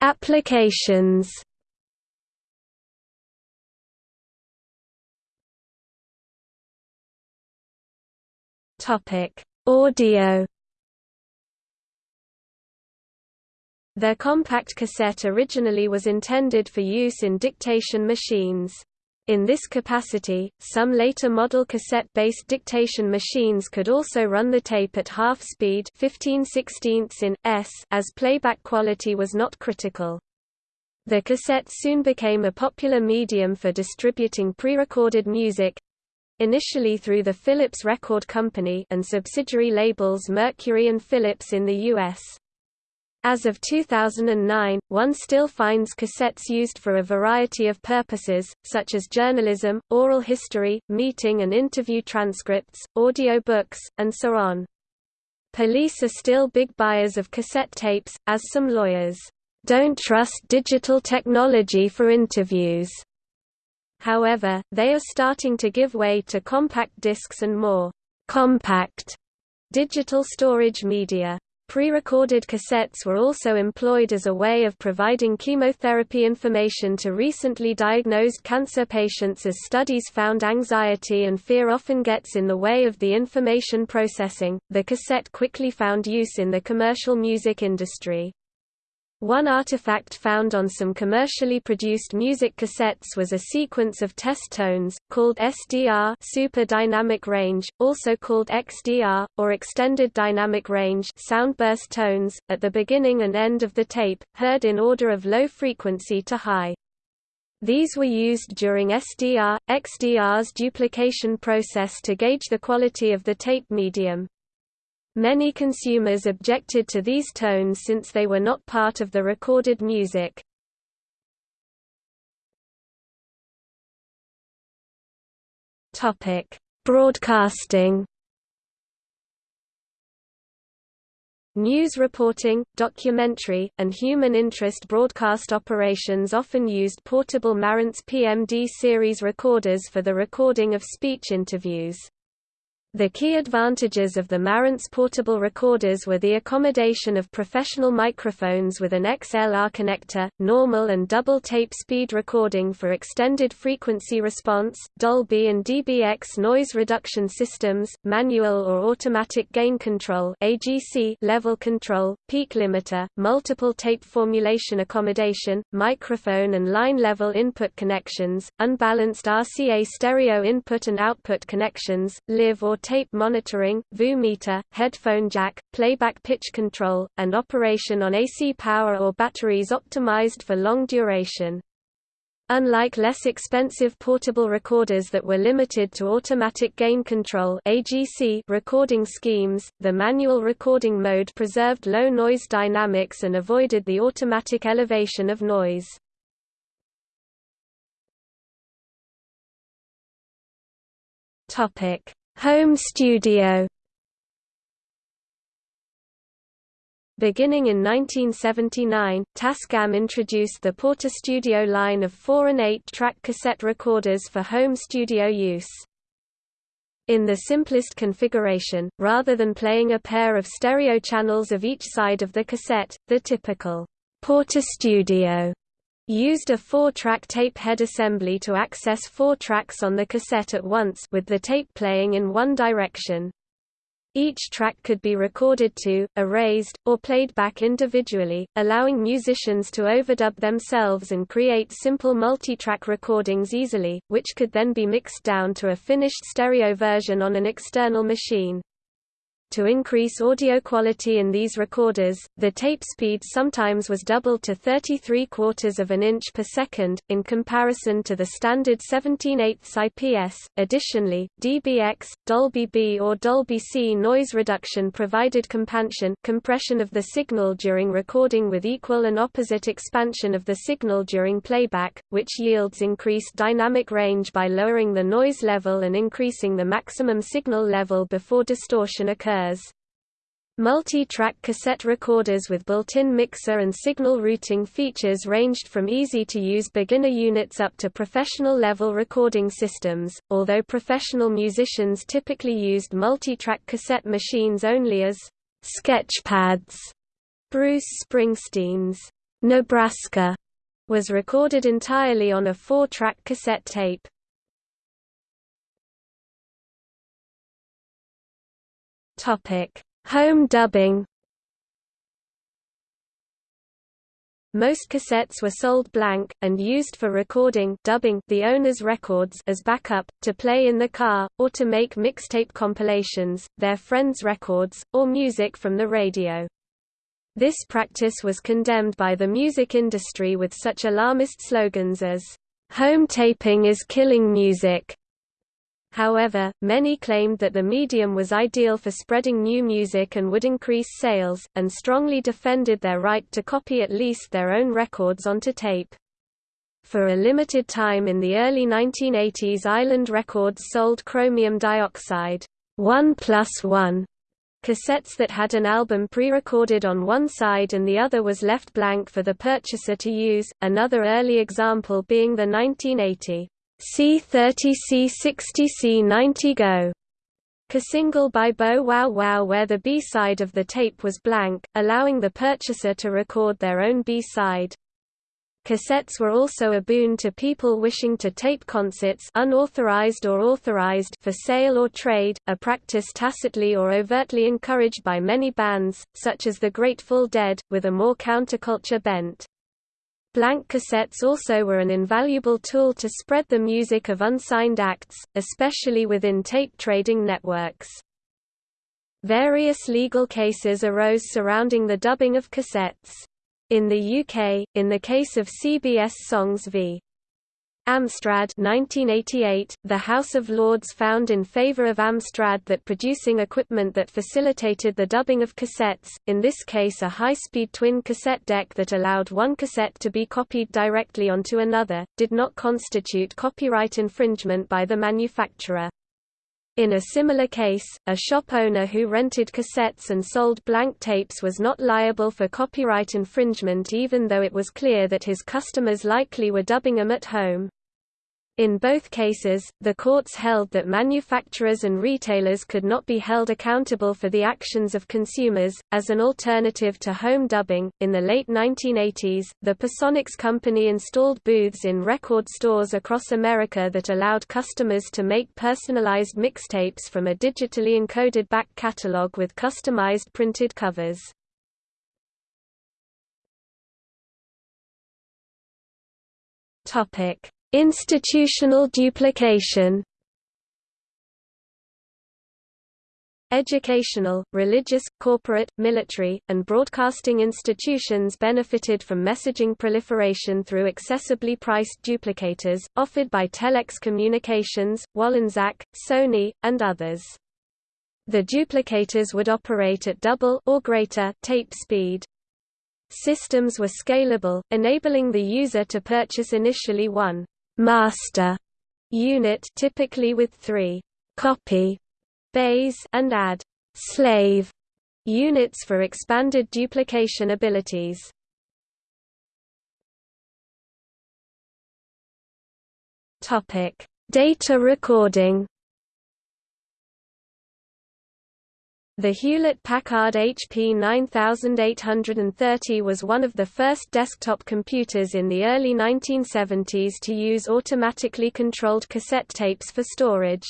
Applications Topic: Audio. The compact cassette originally was intended for use in dictation machines. In this capacity, some later model cassette-based dictation machines could also run the tape at half speed 15 in s as playback quality was not critical. The cassette soon became a popular medium for distributing pre-recorded music, initially through the Philips Record Company and subsidiary labels Mercury and Philips in the U.S. As of 2009, one still finds cassettes used for a variety of purposes, such as journalism, oral history, meeting and interview transcripts, audio books, and so on. Police are still big buyers of cassette tapes, as some lawyers don't trust digital technology for interviews. However, they are starting to give way to compact discs and more compact digital storage media. Pre-recorded cassettes were also employed as a way of providing chemotherapy information to recently diagnosed cancer patients as studies found anxiety and fear often gets in the way of the information processing. The cassette quickly found use in the commercial music industry. One artifact found on some commercially produced music cassettes was a sequence of test tones, called SDR super dynamic range, also called XDR, or extended dynamic range soundburst tones, at the beginning and end of the tape, heard in order of low frequency to high. These were used during SDR, XDR's duplication process to gauge the quality of the tape medium. Many consumers objected to these tones since they were not part of the recorded music. Topic: Broadcasting. News reporting, documentary, and human interest broadcast operations often used portable Marantz PMD series recorders for the recording of speech interviews. The key advantages of the Marantz portable recorders were the accommodation of professional microphones with an XLR connector, normal and double tape speed recording for extended frequency response, Dolby and DBX noise reduction systems, manual or automatic gain control AGC level control, peak limiter, multiple tape formulation accommodation, microphone and line level input connections, unbalanced RCA stereo input and output connections, live or tape monitoring, VU meter, headphone jack, playback pitch control, and operation on AC power or batteries optimized for long duration. Unlike less expensive portable recorders that were limited to automatic gain control AGC recording schemes, the manual recording mode preserved low noise dynamics and avoided the automatic elevation of noise. Topic: Home studio Beginning in 1979, Tascam introduced the Portastudio line of 4 and 8-track cassette recorders for home studio use. In the simplest configuration, rather than playing a pair of stereo channels of each side of the cassette, the typical Portastudio used a four-track tape head assembly to access four tracks on the cassette at once with the tape playing in one direction. Each track could be recorded to, erased, or played back individually, allowing musicians to overdub themselves and create simple multi-track recordings easily, which could then be mixed down to a finished stereo version on an external machine. To increase audio quality in these recorders, the tape speed sometimes was doubled to 33 quarters of an inch per second, in comparison to the standard 17 8 IPS. Additionally, DBX, Dolby B or Dolby C noise reduction provided compansion compression of the signal during recording with equal and opposite expansion of the signal during playback, which yields increased dynamic range by lowering the noise level and increasing the maximum signal level before distortion occurs Multi-track cassette recorders with built-in mixer and signal routing features ranged from easy-to-use beginner units up to professional-level recording systems, although professional musicians typically used multi-track cassette machines only as sketchpads. Bruce Springsteen's Nebraska was recorded entirely on a four-track cassette tape. Topic: Home dubbing. Most cassettes were sold blank, and used for recording dubbing the owner's records as backup, to play in the car, or to make mixtape compilations, their friends' records, or music from the radio. This practice was condemned by the music industry with such alarmist slogans as, "'Home taping is killing music' However, many claimed that the medium was ideal for spreading new music and would increase sales, and strongly defended their right to copy at least their own records onto tape. For a limited time in the early 1980s Island Records sold chromium dioxide 1 plus 1 cassettes that had an album pre-recorded on one side and the other was left blank for the purchaser to use, another early example being the 1980 C30 C60 C90 Go single by Bow Wow Wow where the B-side of the tape was blank, allowing the purchaser to record their own B-side. Cassettes were also a boon to people wishing to tape concerts unauthorized or authorized for sale or trade, a practice tacitly or overtly encouraged by many bands, such as the Grateful Dead, with a more counterculture bent. Blank cassettes also were an invaluable tool to spread the music of unsigned acts, especially within tape trading networks. Various legal cases arose surrounding the dubbing of cassettes. In the UK, in the case of CBS Songs v. Amstrad 1988, the House of Lords found in favor of Amstrad that producing equipment that facilitated the dubbing of cassettes, in this case a high-speed twin cassette deck that allowed one cassette to be copied directly onto another, did not constitute copyright infringement by the manufacturer. In a similar case, a shop owner who rented cassettes and sold blank tapes was not liable for copyright infringement even though it was clear that his customers likely were dubbing them at home. In both cases, the courts held that manufacturers and retailers could not be held accountable for the actions of consumers. As an alternative to home dubbing, in the late 1980s, the Personics company installed booths in record stores across America that allowed customers to make personalized mixtapes from a digitally encoded back catalog with customized printed covers. Topic Institutional duplication Educational, religious, corporate, military, and broadcasting institutions benefited from messaging proliferation through accessibly priced duplicators, offered by Telex Communications, Wollensak, Sony, and others. The duplicators would operate at double or greater tape speed. Systems were scalable, enabling the user to purchase initially one master unit typically with three copy bays and add slave units for expanded duplication abilities. Topic: Data recording. The Hewlett-Packard HP 9830 was one of the first desktop computers in the early 1970s to use automatically controlled cassette tapes for storage.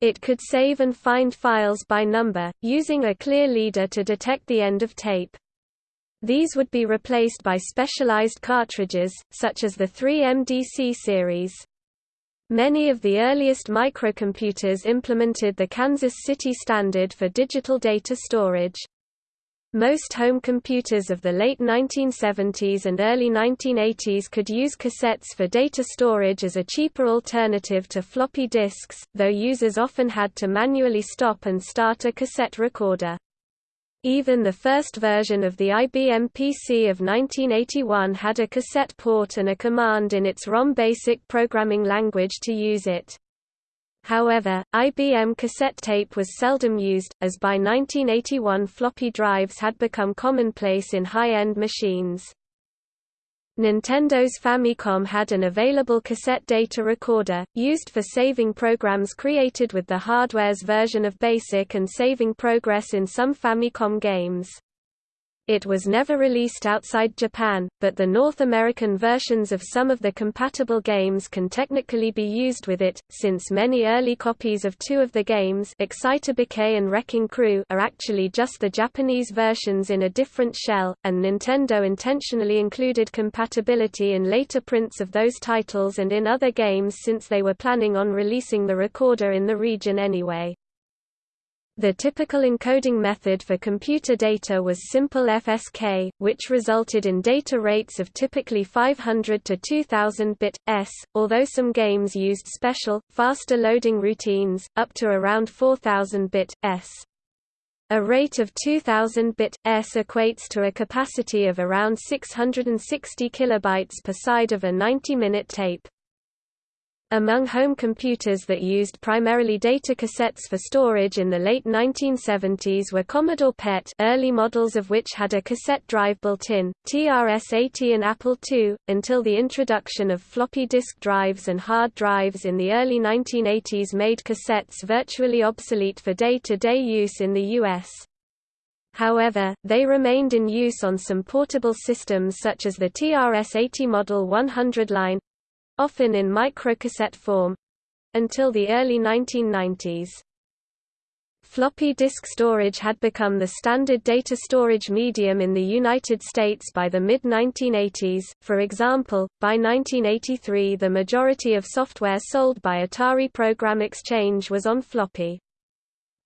It could save and find files by number, using a clear leader to detect the end of tape. These would be replaced by specialized cartridges, such as the 3MDC series. Many of the earliest microcomputers implemented the Kansas City Standard for digital data storage. Most home computers of the late 1970s and early 1980s could use cassettes for data storage as a cheaper alternative to floppy disks, though users often had to manually stop and start a cassette recorder. Even the first version of the IBM PC of 1981 had a cassette port and a command in its ROM basic programming language to use it. However, IBM cassette tape was seldom used, as by 1981 floppy drives had become commonplace in high-end machines. Nintendo's Famicom had an available cassette data recorder, used for saving programs created with the hardware's version of BASIC and saving progress in some Famicom games. It was never released outside Japan, but the North American versions of some of the compatible games can technically be used with it, since many early copies of two of the games Excitebike and Wrecking Crew are actually just the Japanese versions in a different shell, and Nintendo intentionally included compatibility in later prints of those titles and in other games since they were planning on releasing the recorder in the region anyway. The typical encoding method for computer data was simple FSK, which resulted in data rates of typically 500 to 2000 bit s, although some games used special, faster loading routines, up to around 4000 bit s. A rate of 2000 bit s equates to a capacity of around 660 kilobytes per side of a 90-minute tape. Among home computers that used primarily data cassettes for storage in the late 1970s were Commodore PET early models of which had a cassette drive built in, TRS-80 and Apple II, until the introduction of floppy disk drives and hard drives in the early 1980s made cassettes virtually obsolete for day-to-day -day use in the U.S. However, they remained in use on some portable systems such as the TRS-80 Model 100 line, often in microcassette form until the early 1990s. Floppy disk storage had become the standard data storage medium in the United States by the mid-1980s, for example, by 1983 the majority of software sold by Atari Program Exchange was on floppy.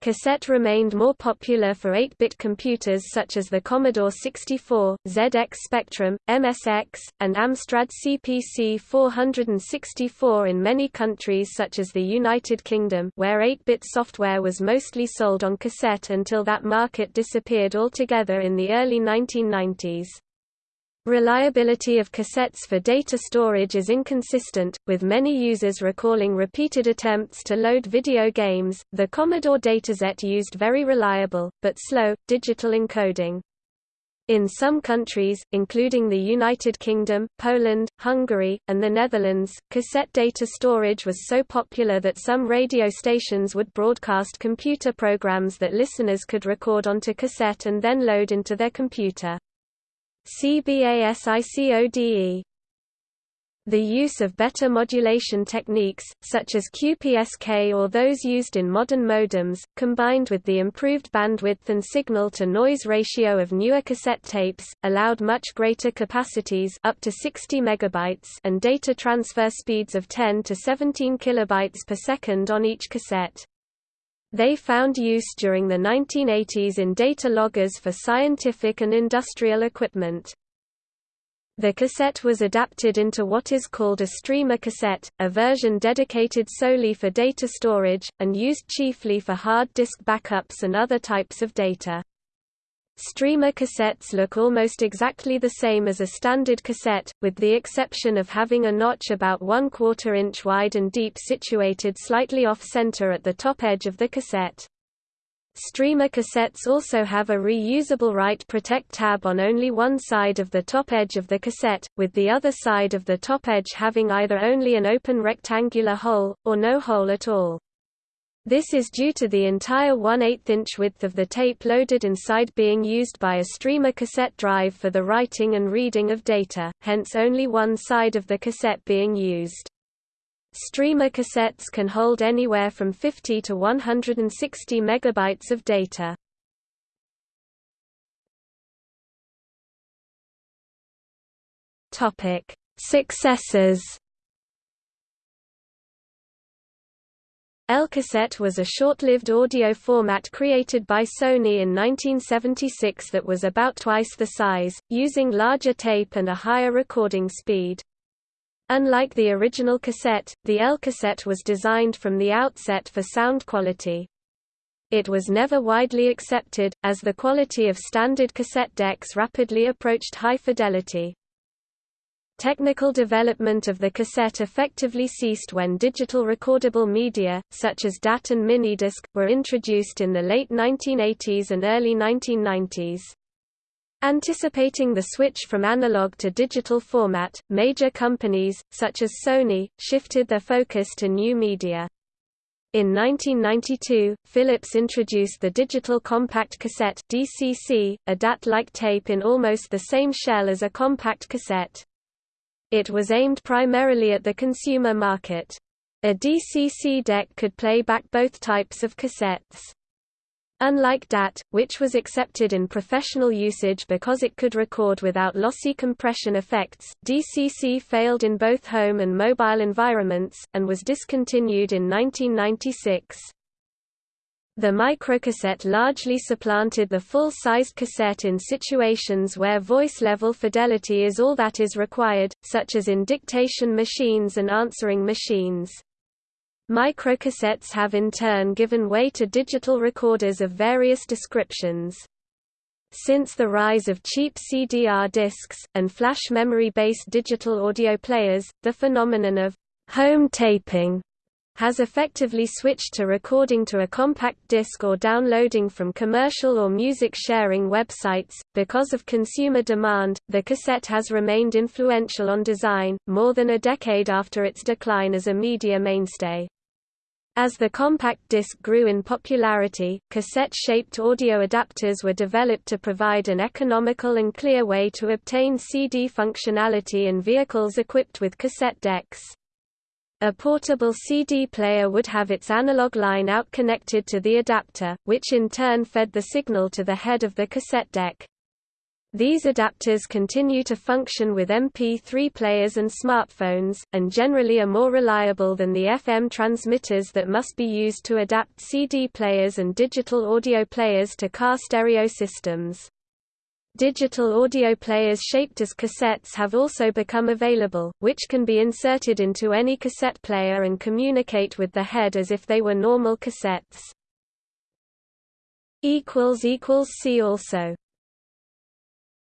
Cassette remained more popular for 8-bit computers such as the Commodore 64, ZX Spectrum, MSX, and Amstrad CPC 464 in many countries such as the United Kingdom where 8-bit software was mostly sold on cassette until that market disappeared altogether in the early 1990s. Reliability of cassettes for data storage is inconsistent, with many users recalling repeated attempts to load video games. The Commodore Datasette used very reliable, but slow, digital encoding. In some countries, including the United Kingdom, Poland, Hungary, and the Netherlands, cassette data storage was so popular that some radio stations would broadcast computer programs that listeners could record onto cassette and then load into their computer. CBASICODE the use of better modulation techniques, such as QPSK or those used in modern modems, combined with the improved bandwidth and signal-to-noise ratio of newer cassette tapes, allowed much greater capacities up to 60 megabytes and data transfer speeds of 10 to 17 kilobytes per second on each cassette. They found use during the 1980s in data loggers for scientific and industrial equipment. The cassette was adapted into what is called a streamer cassette, a version dedicated solely for data storage, and used chiefly for hard disk backups and other types of data. Streamer cassettes look almost exactly the same as a standard cassette, with the exception of having a notch about one quarter inch wide and deep situated slightly off-center at the top edge of the cassette. Streamer cassettes also have a reusable write protect tab on only one side of the top edge of the cassette, with the other side of the top edge having either only an open rectangular hole, or no hole at all. This is due to the entire 1 8 inch width of the tape loaded inside being used by a streamer cassette drive for the writing and reading of data, hence only one side of the cassette being used. Streamer cassettes can hold anywhere from 50 to 160 megabytes of data. Topic: Successors. L-cassette was a short-lived audio format created by Sony in 1976 that was about twice the size, using larger tape and a higher recording speed. Unlike the original cassette, the L-cassette was designed from the outset for sound quality. It was never widely accepted, as the quality of standard cassette decks rapidly approached high fidelity. Technical development of the cassette effectively ceased when digital recordable media, such as DAT and minidisc, were introduced in the late 1980s and early 1990s. Anticipating the switch from analog to digital format, major companies, such as Sony, shifted their focus to new media. In 1992, Philips introduced the Digital Compact Cassette DCC, a DAT-like tape in almost the same shell as a compact cassette. It was aimed primarily at the consumer market. A DCC deck could play back both types of cassettes. Unlike DAT, which was accepted in professional usage because it could record without lossy compression effects, DCC failed in both home and mobile environments, and was discontinued in 1996. The microcassette largely supplanted the full-sized cassette in situations where voice-level fidelity is all that is required, such as in dictation machines and answering machines. Microcassettes have in turn given way to digital recorders of various descriptions. Since the rise of cheap CDR discs, and flash memory-based digital audio players, the phenomenon of home taping has effectively switched to recording to a compact disc or downloading from commercial or music sharing websites. Because of consumer demand, the cassette has remained influential on design, more than a decade after its decline as a media mainstay. As the compact disc grew in popularity, cassette-shaped audio adapters were developed to provide an economical and clear way to obtain CD functionality in vehicles equipped with cassette decks. A portable CD player would have its analog line out connected to the adapter, which in turn fed the signal to the head of the cassette deck. These adapters continue to function with MP3 players and smartphones, and generally are more reliable than the FM transmitters that must be used to adapt CD players and digital audio players to car stereo systems. Digital audio players shaped as cassettes have also become available, which can be inserted into any cassette player and communicate with the head as if they were normal cassettes. See also